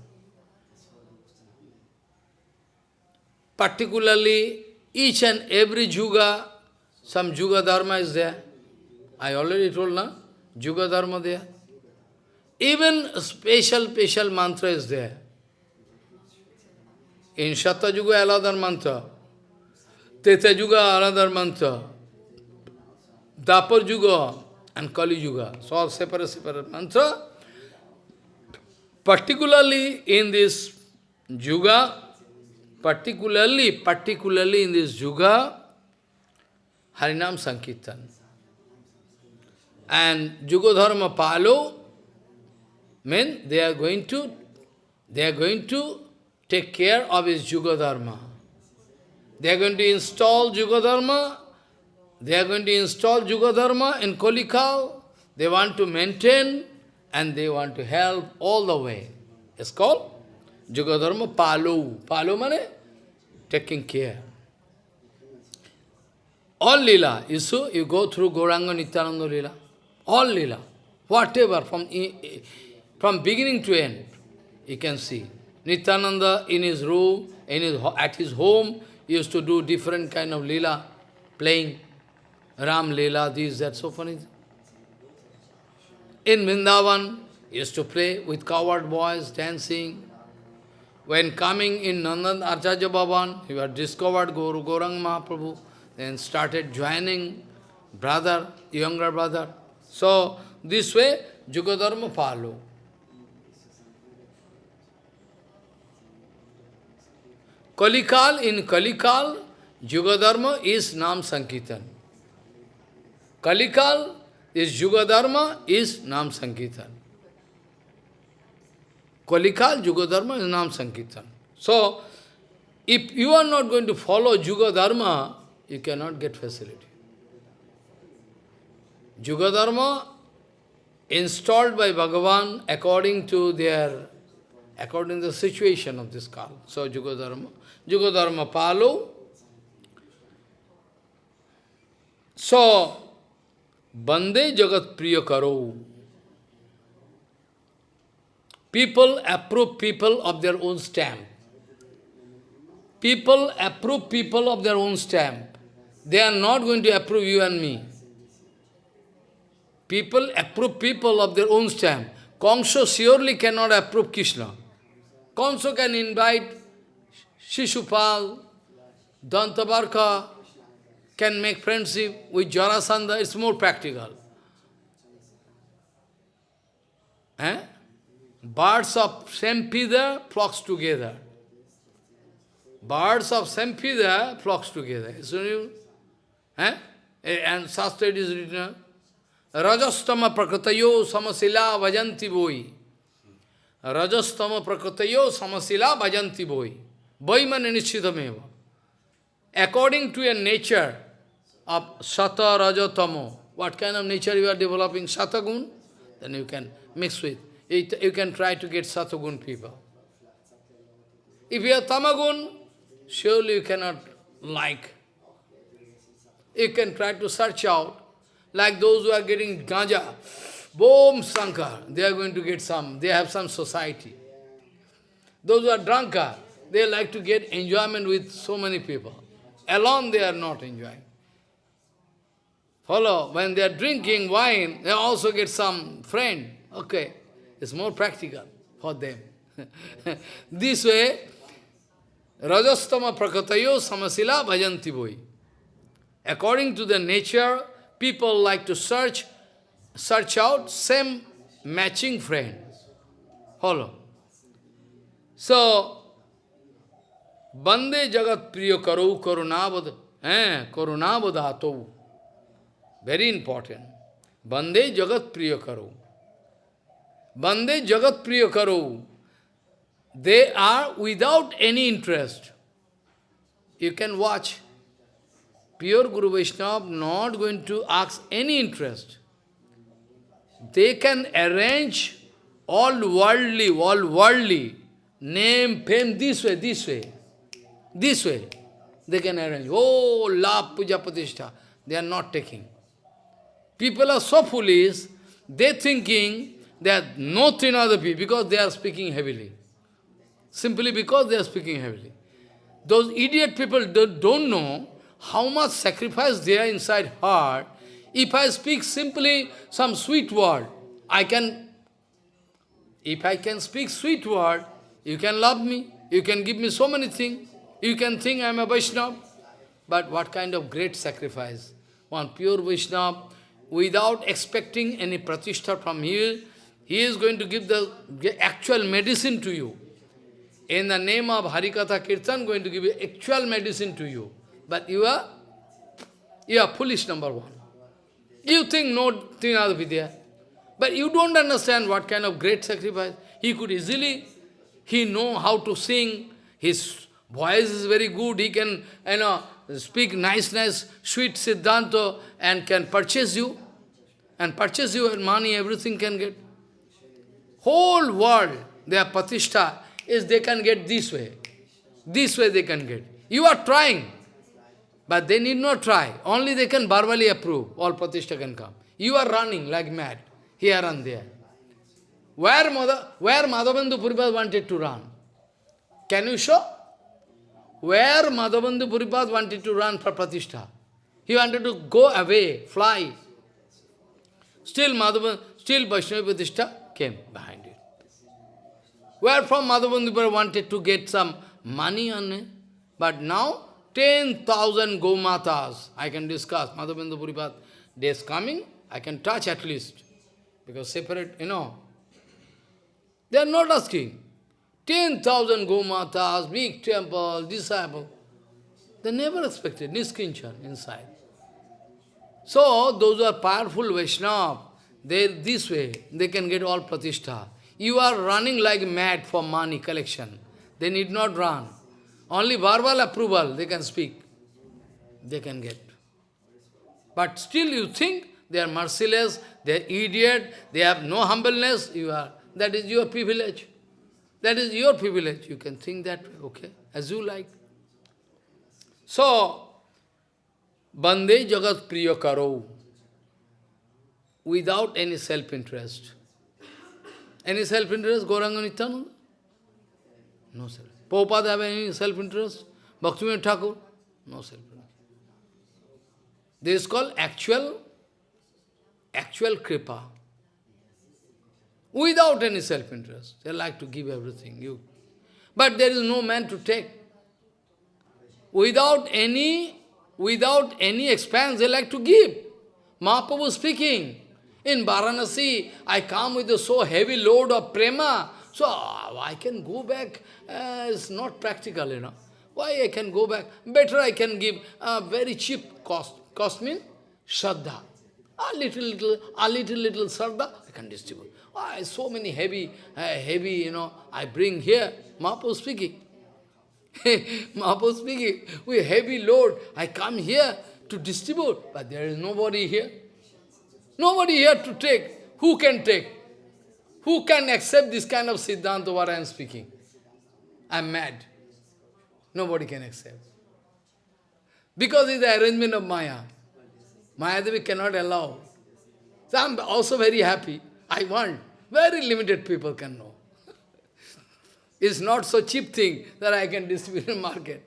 Particularly, each and every Juga, some Juga Dharma is there. I already told, na? Juga Dharma there. Even special, special mantra is there. In Shatta Juga, another mantra. Teta Juga, another mantra. Dapar Juga and Kali Juga. So all separate, separate mantra. Particularly in this Juga, particularly, particularly in this Juga, Harinam Sankirtan. And Jugodharma Palo, mean they are going to, they are going to take care of his Jugadharma. They are going to install Jugadharma, they are going to install Jugadharma in Kolikal, they want to maintain and they want to help all the way. It's called Jugadharma Palu. Palu mane taking care. All lila, you see, you go through Gauranga Nityananda lila, all lila, whatever, from, from beginning to end, you can see. Nityananda in his room, in his, at his home, used to do different kind of lila, playing Ram lila, this, that, so funny. In Vrindavan, used to play with coward boys, dancing. When coming in Nandan Acharya Bhavan, he had discovered Guru Gaurang Mahaprabhu, then started joining brother, younger brother. So, this way, Jugadharma follow. Kalikal, in Kalikal, Jugadharma is Nam Sankirtan. Kalikal is Jugadharma is Nam Sankirtan. Kalikal, Jugadharma is Nam Sankirtan. So, if you are not going to follow Jugadharma, you cannot get facility. Jugadharma installed by Bhagavan according to their, according to the situation of this Kal. So, Jugadharma. Jugadharma Palo. So, Bande Jagat Priya Karo. People approve people of their own stamp. People approve people of their own stamp. They are not going to approve you and me. People approve people of their own stamp. Kongso surely cannot approve Krishna. Kongso can invite Shishupal, Dantavakra, can make friendship with Jarasandha, it's more practical. Eh? Birds of same feather flocks together. Birds of same feather flocks together. So, eh? And Shastra is written, Rajastama prakratayo samasila vajanti voi. Rajastama prakratayo samasila bhajanti boi. Boi mane nishitameva. According to your nature of sata, rajatamo, what kind of nature you are developing? Satagun? Then you can mix with. You can try to get satagun people. If you are tamagun, surely you cannot like. You can try to search out, like those who are getting ganja, boom, sankar, they are going to get some, they have some society. Those who are drunkard, they like to get enjoyment with so many people. Alone they are not enjoying. Follow, when they are drinking wine, they also get some friend. Okay, it's more practical for them. this way, Rajastama prakatayo samasila bhajanti boi. According to the nature, people like to search, search out same matching friend. Follow. So, Bande Jagat Priya Karau Karunavad, eh, Karunavadato. Very important. Bande Jagat Priya Karau. Bande Jagat Priya Karau. They are without any interest. You can watch pure Guru Vaishnava not going to ask any interest. They can arrange all worldly, all worldly, name, fame, this way, this way, this way. They can arrange. Oh, love, puja, patishtha. They are not taking. People are so foolish, they thinking that no Trinadapi because they are speaking heavily. Simply because they are speaking heavily. Those idiot people don't know how much sacrifice there inside heart. If I speak simply some sweet word, I can, if I can speak sweet word, you can love me, you can give me so many things, you can think I am a Vaishnava. But what kind of great sacrifice? One pure Vaishnava, without expecting any pratishtha from here, he is going to give the actual medicine to you. In the name of Harikatha Kirtan, going to give you actual medicine to you. But you are, you are foolish, number one. You think no Trinada Vidya. But you don't understand what kind of great sacrifice. He could easily, he know how to sing, his voice is very good, he can, you know, speak nice, nice, sweet Siddhanta and can purchase you. And purchase you and money, everything can get. Whole world, their patishtha is they can get this way. This way they can get. You are trying. But they need not try. Only they can verbally approve. All pratishtha can come. You are running like mad, here and there. Where, Mother, where Madhavendra Puripad wanted to run? Can you show? Where Madhavendra Puripad wanted to run for pratishtha? He wanted to go away, fly. Still Madhavendra, still Vaishnava pratishtha came behind it. Where from Madhavendra wanted to get some money on it. But now 10,000 Gomatas I can discuss. Madhavendra Puripad days coming, I can touch at least. Because separate, you know. They are not asking. 10,000 Gomatas, big temple, disciple. They never expected Niskinchan inside. So, those who are powerful Vaishnava, they this way, they can get all pratishtha. You are running like mad for money collection. They need not run. Only verbal approval they can speak, they can get. But still you think they are merciless, they are idiot, they have no humbleness, you are, that is your privilege. That is your privilege. You can think that way, okay, as you like. So, Bande Jagat Priya Karo, without any self-interest. Any self-interest, Gauranga Nityananda? No self Prabhupada have any self-interest? Bhaktivinoda Thakur? No self-interest. This is called actual, actual kripa. Without any self-interest. They like to give everything. You, But there is no man to take. Without any, without any expense, they like to give. Mahaprabhu speaking, in Varanasi, I come with a so heavy load of prema, so I can go back, uh, it's not practical, you know. Why I can go back? Better I can give a very cheap cost. Cost means Shraddha. A little, little, a little, little shraddha, I can distribute. Oh, so many heavy, uh, heavy, you know, I bring here. Mahaprabhu speaking. Mahaprabhu speaking, with heavy load, I come here to distribute, but there is nobody here. Nobody here to take. Who can take? Who can accept this kind of Siddhanta what I am speaking? I am mad. Nobody can accept. Because it's the arrangement of Maya. Mayadevi cannot allow. So I am also very happy. I want. Very limited people can know. it's not so cheap thing that I can distribute in market.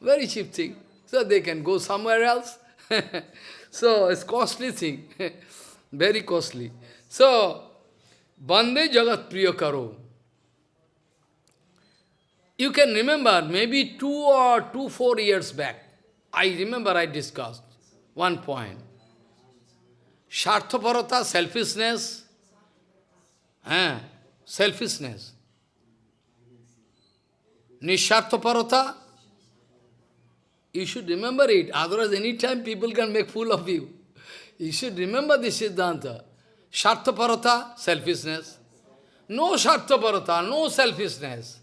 Very cheap thing. So they can go somewhere else. so it's costly thing. very costly. So, Bande Jagat Priya Karo. You can remember, maybe two or two, four years back, I remember I discussed one point. Sharthaparata, selfishness, eh, selfishness. Nisharthaparata, you should remember it, otherwise any time people can make fool of you. You should remember this Siddhanta. Sharthaparata, selfishness. No Sharthaparata, no selfishness.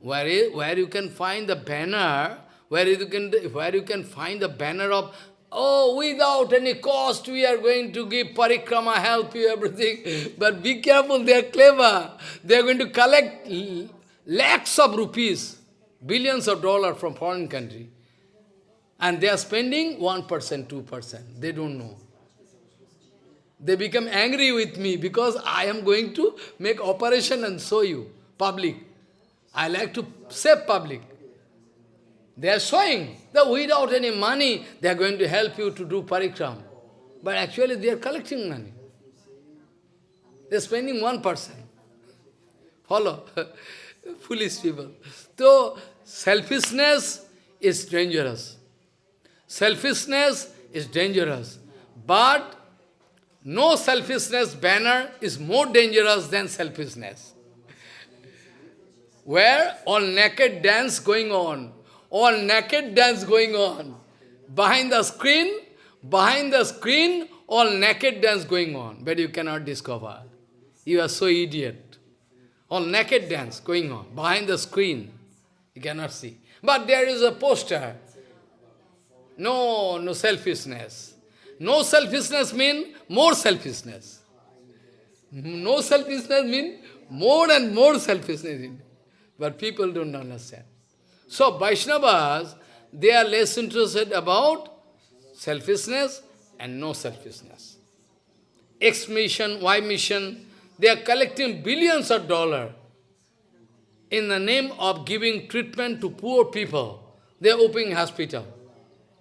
Where, is, where you can find the banner, where you can, where you can find the banner of, oh, without any cost we are going to give parikrama, help you, everything. But be careful, they are clever. They are going to collect lakhs of rupees, billions of dollars from foreign country. And they are spending 1%, 2%. They don't know. They become angry with me because I am going to make operation and show you, public. I like to save public. They are showing that without any money, they are going to help you to do parikram. But actually they are collecting money. They are spending 1%. Follow? Foolish people. So, selfishness is dangerous. Selfishness is dangerous. But no selfishness banner is more dangerous than selfishness where all naked dance going on, all naked dance going on. Behind the screen, behind the screen, all naked dance going on, but you cannot discover. You are so idiot. All naked dance going on, behind the screen, you cannot see. But there is a poster. No, no selfishness. No selfishness means more selfishness. No selfishness means more and more selfishness. But people don't understand. So Vaishnavas, they are less interested about selfishness and no selfishness. X mission, Y mission, they are collecting billions of dollars in the name of giving treatment to poor people. They are opening hospital.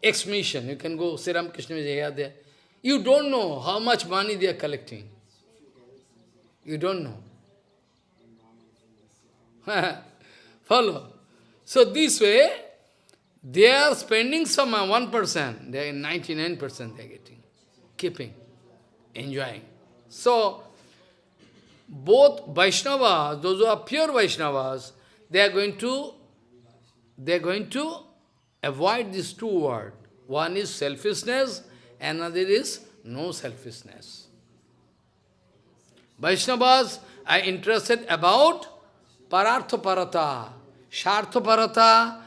X mission, you can go, Sri Ramakrishna is here, there. You don't know how much money they are collecting. You don't know. Follow. So this way, they are spending some uh, 1%, they are 99% they are getting, keeping, enjoying. So, both Vaishnavas, those who are pure Vaishnavas, they are going to, they are going to avoid these two words. One is selfishness, another is no selfishness. Vaishnavas are interested about Parartha Parata, Shartha Parata,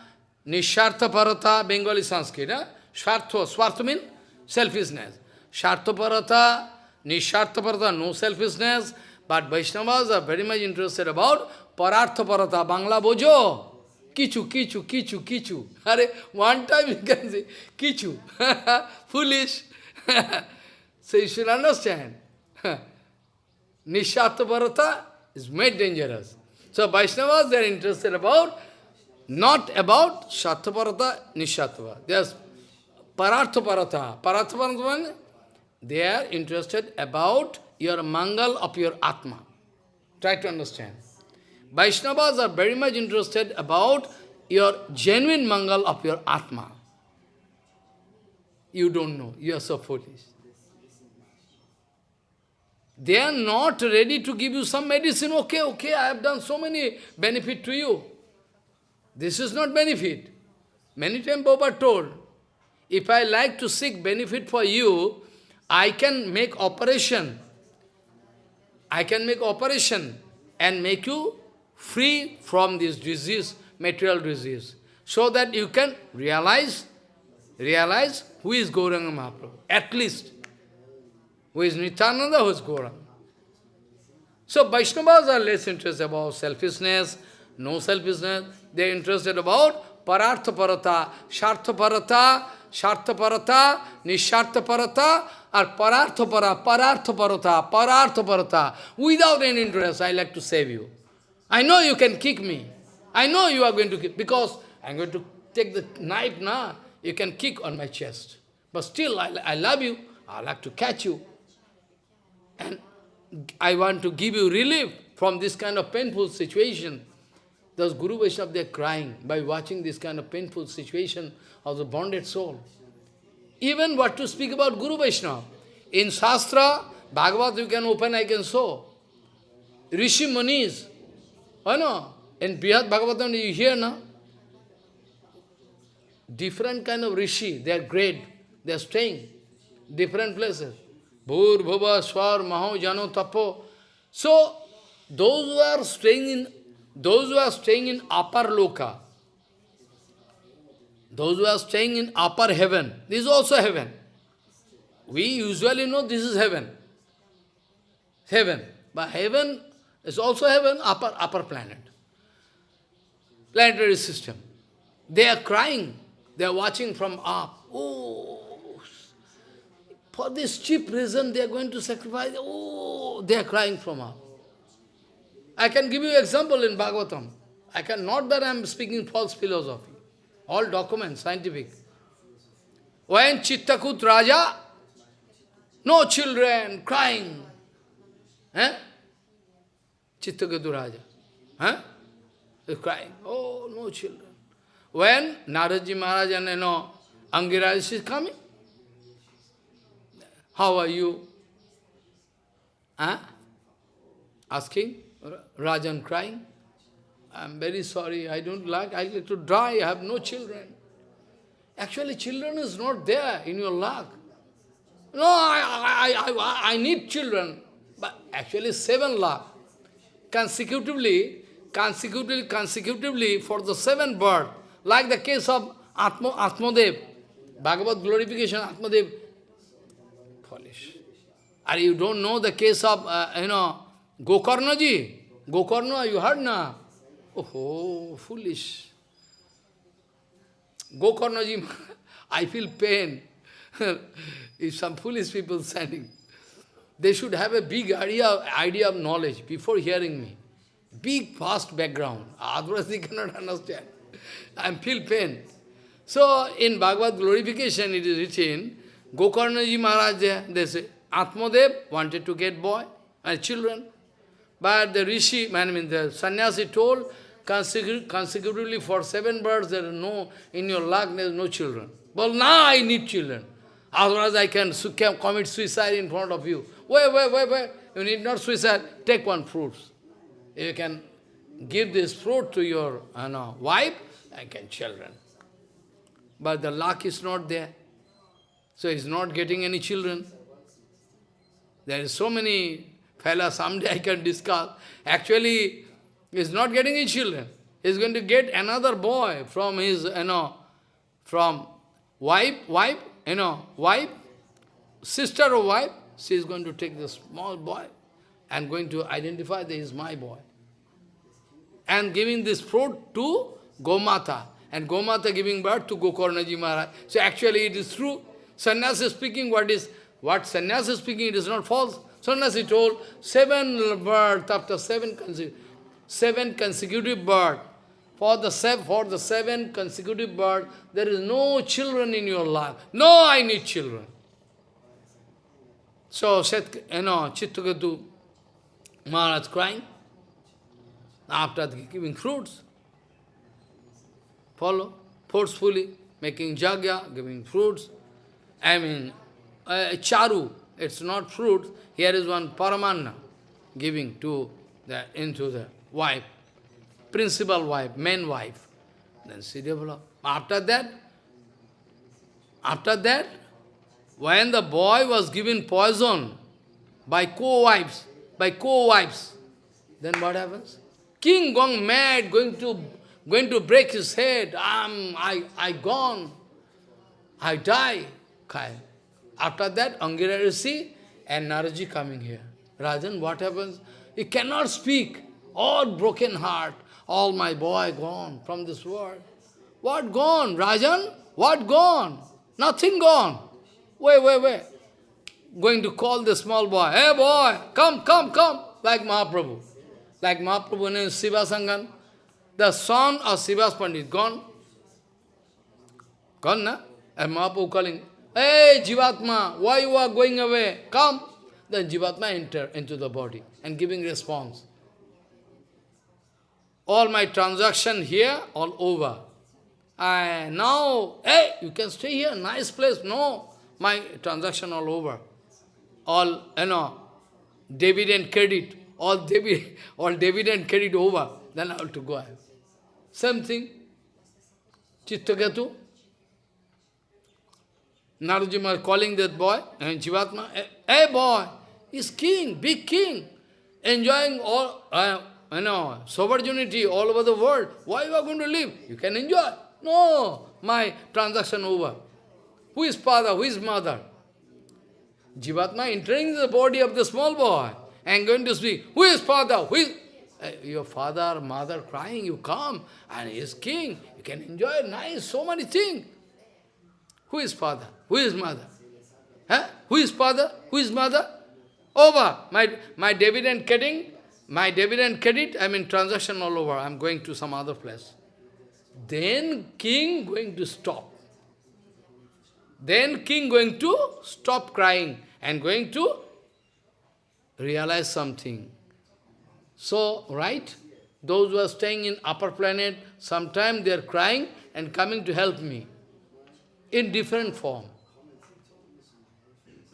Nishartha Parata, Bengali Sanskrit. Eh? Swartha, Swartha means selfishness. Shartha Parata, Nishartha Parata, no selfishness. But Vaishnavas are very much interested about Parartha Parata, Bangla Bojo. Kichu, kichu, kichu, kichu. Are, one time you can say, kichu. Foolish. so you should understand. Nishartha Parata is made dangerous. So Vaishnavas, they are interested about, not about Shathaparata, Nishatva. They are Parathaparata. Parathaparata, they are interested about your mangal of your Atma. Try to understand. Vaishnavas are very much interested about your genuine mangal of your Atma. You don't know. You are so foolish. They are not ready to give you some medicine. Okay, okay, I have done so many benefit to you. This is not benefit. Many times Baba told, if I like to seek benefit for you, I can make operation. I can make operation and make you free from this disease, material disease, so that you can realize, realize who is Gauranga Mahaprabhu, at least. Who is Nityananda, who is Gauranga. So Vaishnavas are less interested about selfishness, no selfishness. They are interested about parartha parata, shartha parata, or parata, parartha parata. Without any interest, I like to save you. I know you can kick me. I know you are going to kick, because I am going to take the knife now. You can kick on my chest. But still, I, I love you. I like to catch you. And I want to give you relief from this kind of painful situation. Those Guru Vaishnava, they are crying by watching this kind of painful situation of the bonded soul. Even what to speak about Guru Vaishnava. In Shastra, Bhagavad you can open, I can show. Rishi Munis, oh, I know, in Brihad Bhagavatam you hear now, different kind of Rishi, they are great, they are staying, different places. Bhur, Swar, Maho, Jano, Tapo. So, those who are staying in, those who are staying in upper loka, those who are staying in upper heaven, this is also heaven. We usually know this is heaven. Heaven. But heaven is also heaven, upper, upper planet. Planetary system. They are crying. They are watching from up. Oh, for this cheap reason, they are going to sacrifice. Oh, they are crying from up. I can give you example in Bhagavatam. I can, not that I am speaking false philosophy. All documents, scientific. When Chitraketu Raja, no children, crying. Eh? Chitraketu Raja. Huh? They're crying. Oh, no children. When Naraji Maharaj and you know, Angiraj is coming, how are you? Huh? Asking, Rajan crying. I'm very sorry, I don't like, I like to die, I have no children. Actually, children is not there in your luck. No, I, I, I, I need children. But actually, seven lakh. Consecutively, consecutively, consecutively, for the seven birth, like the case of Atma, Atmadev, Bhagavad glorification, Atmadev, foolish. And you don't know the case of, uh, you know, Gokarna ji? Gokarna, you heard na? Oh, foolish. Gokarna ji, I feel pain. if some foolish people standing, they should have a big idea, idea of knowledge before hearing me. Big, vast background. Otherwise they cannot understand. I feel pain. So, in Bhagavad glorification it is written, Gokarnaji Maharaj, they say, Atmadev wanted to get boy and children. But the rishi, I mean the sannyasi told, consecutively for seven births, there is no, in your luck, there is no children. Well, now I need children. Otherwise I can commit suicide in front of you. Wait, wait, wait, wait. You need not suicide. Take one fruit. You can give this fruit to your you know, wife, I can children. But the luck is not there. So he's not getting any children. There is so many fellas, someday I can discuss. Actually, he's not getting any children. He's going to get another boy from his, you know, from wife, wife, you know, wife, sister or wife, she is going to take the small boy and going to identify that he is my boy. And giving this fruit to Gomata. And Gomata giving birth to Gokarnaji Maharaj. So actually it is true. Sannyasi speaking what is, what sannyasi speaking, it is not false. Sannyasi told, seven birth after seven, seven consecutive birth. For the, for the seven consecutive birth, there is no children in your life. No, I need children. So, Set, you know, Chitraketu Maharaj crying after giving fruits. Follow, forcefully, making jagya, giving fruits. I mean, uh, charu, it's not fruit. Here is one paramanna giving to the into the wife, principal wife, main wife. Then developed. After that, after that, when the boy was given poison by co-wives, by co-wives, then what happens? King gone mad, going to going to break his head. I'm, I, I gone. I die. After that, Angira Rishi and Naraji coming here. Rajan, what happens? He cannot speak. All broken heart. All my boy gone from this world. What gone, Rajan? What gone? Nothing gone. Wait, wait, wait. Going to call the small boy. Hey boy, come, come, come. Like Mahaprabhu. Like Mahaprabhu named Siva Sangan. The son of Srivas Pandit gone. Gone, na? And Mahaprabhu calling, Hey Jivatma, why you are going away? Come. Then Jivatma enter into the body and giving response. All my transaction here, all over. I now, hey, you can stay here, nice place. No, my transaction all over. All, you know, debit and credit, all debit, all debit and credit over. Then I have to go. Same thing. Narajima calling that boy, and Jivatma, hey boy, he's king, big king, enjoying all, uh, you know, sovereignty all over the world. Why you are going to live? You can enjoy. No, my transaction over. Who is father? Who is mother? Jivatma entering the body of the small boy and going to speak. Who is father? Who is uh, your father, mother crying? You come and he is king. You can enjoy nice, so many things. Who is father? Who is mother? Huh? Who is father? Who is mother? Over. My, my dividend getting, my dividend credit, I mean transaction all over. I'm going to some other place. Then king going to stop. Then king going to stop crying and going to realize something. So, right? Those who are staying in upper planet, sometimes they are crying and coming to help me in different form.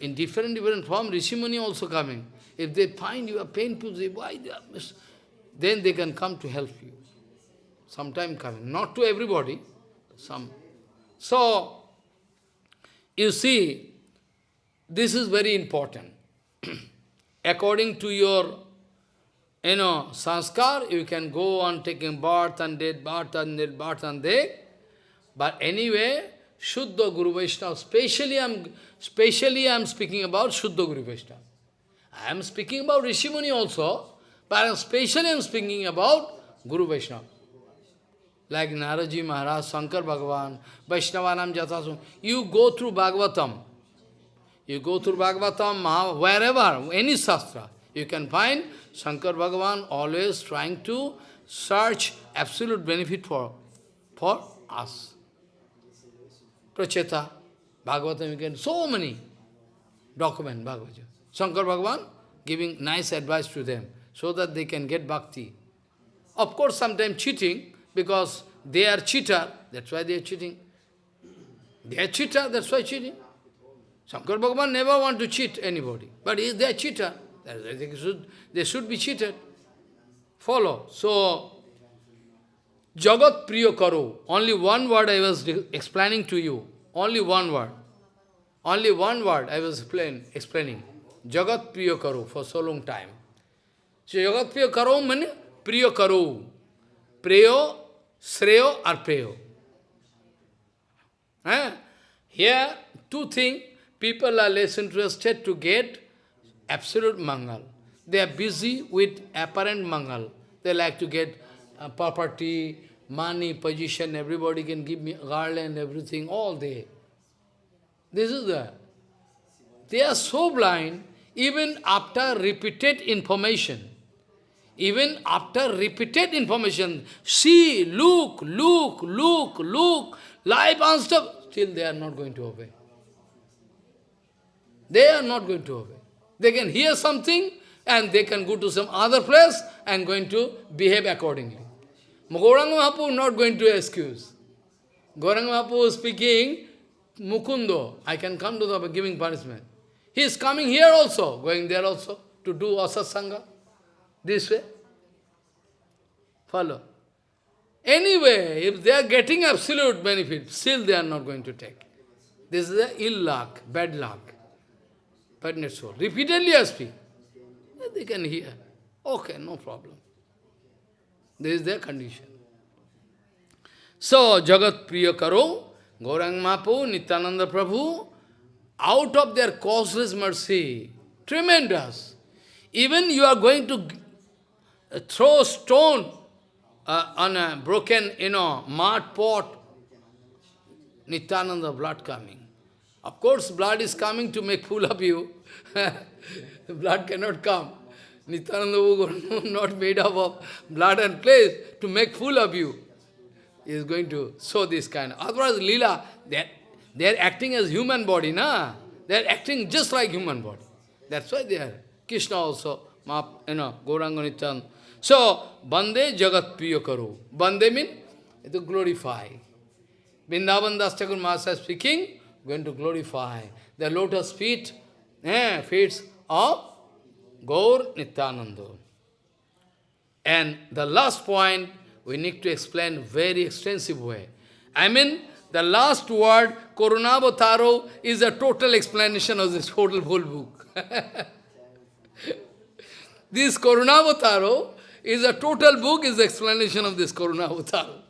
In different, different form, Rishimuni also coming. If they find you are painful, they, why they are then they can come to help you. Sometime coming. Not to everybody, some. So, you see, this is very important. According to your, you know, sanskar, you can go on taking birth and dead, birth and dead, birth and dead. But anyway, Shuddha Guru Vaishnava, specially I am specially I am speaking about Shuddha Guru Vaishnava. I am speaking about Rishimuni also, but especially I am speaking about Guru Vaishnava like Naraji Maharaj, Shankar Bhagavan, Vaishnavanam Jatasum. You go through Bhagavatam. You go through Bhagavatam, wherever, any Shastra, you can find Shankar Bhagavan always trying to search absolute benefit for, for us. Pracheta, Bhagavatam, you can, so many document Bhagavatam. Shankar Bhagavan giving nice advice to them so that they can get bhakti. Of course, sometimes cheating, because they are cheater, that's why they are cheating. They are cheater, that's why cheating. Shankar Bhagavan never want to cheat anybody, but if they are cheater, they should, they should be cheated. Follow. So, Jagat Priya Karo, only one word I was explaining to you, only one word. Only one word I was explain, explaining. Jagat Priya Karo for so long time. So Jagat Priya Karo means Priya Karo. Priya Sreyo or Preyo. Eh? Here, two things. People are less interested to get absolute mangal. They are busy with apparent mangal. They like to get property, money, position, everybody can give me garland, everything, all day. This is the... They are so blind, even after repeated information. Even after repeated information, see, look, look, look, look, life stuff, still they are not going to obey. They are not going to obey. They can hear something and they can go to some other place and going to behave accordingly. Gauranga Mahaprabhu not going to excuse. Gauranga Mahaprabhu speaking, Mukundo, I can come to the giving punishment. He is coming here also, going there also, to do asatsanga. This way. Follow. Anyway, if they are getting absolute benefit, still they are not going to take. This is a ill luck, bad luck. Pregnant soul. Repeatedly I speak. They can hear. Okay, no problem. This is their condition. So, Jagat Priya Karo, Gaurang Mapu, Nityananda Prabhu, out of their causeless mercy, tremendous. Even you are going to throw stone uh, on a broken, you know, mud pot, Nityananda blood coming. Of course, blood is coming to make fool of you. blood cannot come. Nityananda is not made up of blood and flesh to make fool of you. He is going to show this kind. Otherwise, Leela, they they are acting as human body, na? They are acting just like human body. That's why they are. Krishna also, you know, Gauranga Nityananda. So, Bande Jagat Priya Karo. Bande means to glorify. Vrindavan Das Thakur Maharaj speaking, going to glorify the lotus feet, eh, feet of Gaur Nityananda. And the last point, we need to explain very extensive way. I mean, the last word, Karunavataro, is a total explanation of this total whole book. this Karunavataro is a total book, is the explanation of this Karunavataro.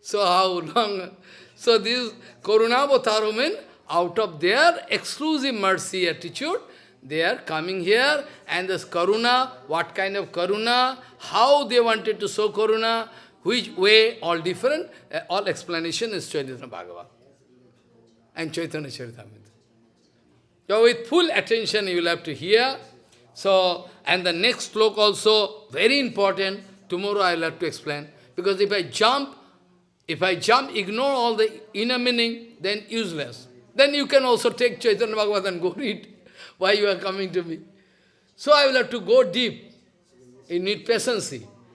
So how long? So this Karunavataro means out of their exclusive mercy attitude, they are coming here and this Karuna, what kind of Karuna, how they wanted to show Karuna, which way, all different, uh, all explanation is Chaitanya Bhagavat and Chaitanya Charitamrita. So with full attention you will have to hear. So, and the next sloka also, very important, tomorrow I will have to explain. Because if I jump, if I jump, ignore all the inner meaning, then useless. Then you can also take Chaitanya Bhagavat and go read why you are coming to me. So I will have to go deep. You need patience.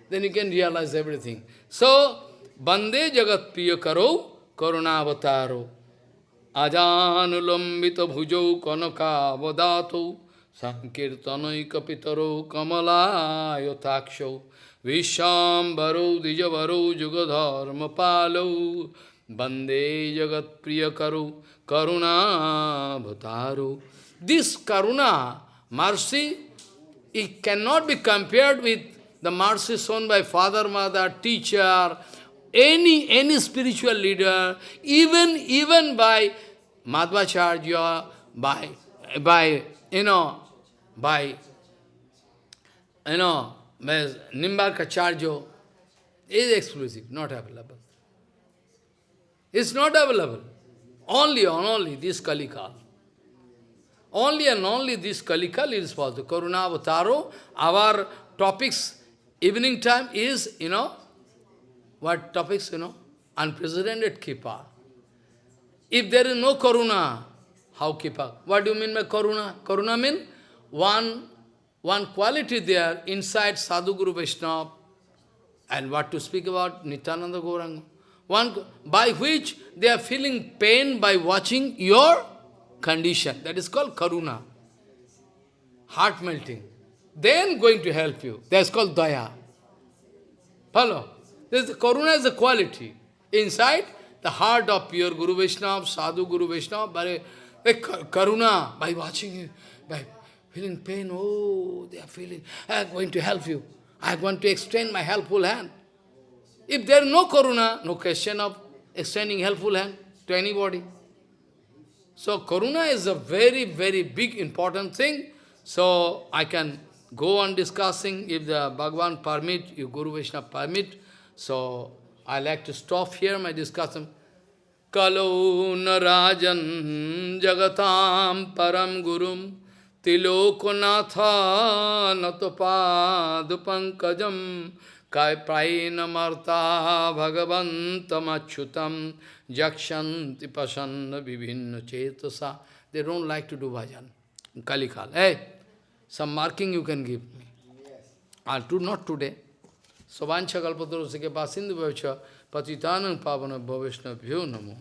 Then you can realize everything. So, Bande Jagat Priya Karo Karunavataro Ajanulambita Bhujau Kanaka Vadato Sankirtanaika Pitaro Kamala Yotaksho Vishambaro Dijavaro Jugadharma Palo Bande Jagat Priya Karo Karuna Bhataro This Karuna, mercy, it cannot be compared with the mercy shown by father, mother, teacher, any any spiritual leader, even even by Madhvacharya, by by you know, by you know, Nimbarkacharya, is exclusive, not available. It's not available. Only and only this Kalikal. Only and only this Kalikal is possible. Karuna Avataro, our topics, evening time is, you know, what topics, you know? Unprecedented Kripa. If there is no Karuna, how Kripa? What do you mean by Karuna? Karuna means one, one quality there inside Sadhu Guru Vaishnava. And what to speak about Nityananda Gauranga. One, by which they are feeling pain by watching your condition. That is called karuna. Heart melting. Then going to help you. That's called daya. Follow? This karuna is a quality. Inside, the heart of pure Guru Vaishnava, Sadhu Guru Vaishnava, by karuna, by watching you, by feeling pain, oh, they are feeling, I am going to help you. I want to extend my helpful hand. If there is no karuna, no question of extending helpful hand to anybody. So karuna is a very, very big, important thing. So I can go on discussing if the Bhagavan permit, if Guru Vaishnava permit. So I like to stop here my discussion. Kalau narajan jagatam param gurum tilokonatha natopadupankajam kai prainamarta bhagavantam jakshanti pasanna vivinna chetasa. They don't like to do bhajan. Kalikal. Hey, some marking you can give me. I'll do not today. Sovancha kalpatarosike pasindu bhavcha patitanam pavana bhavishna bhyo namo.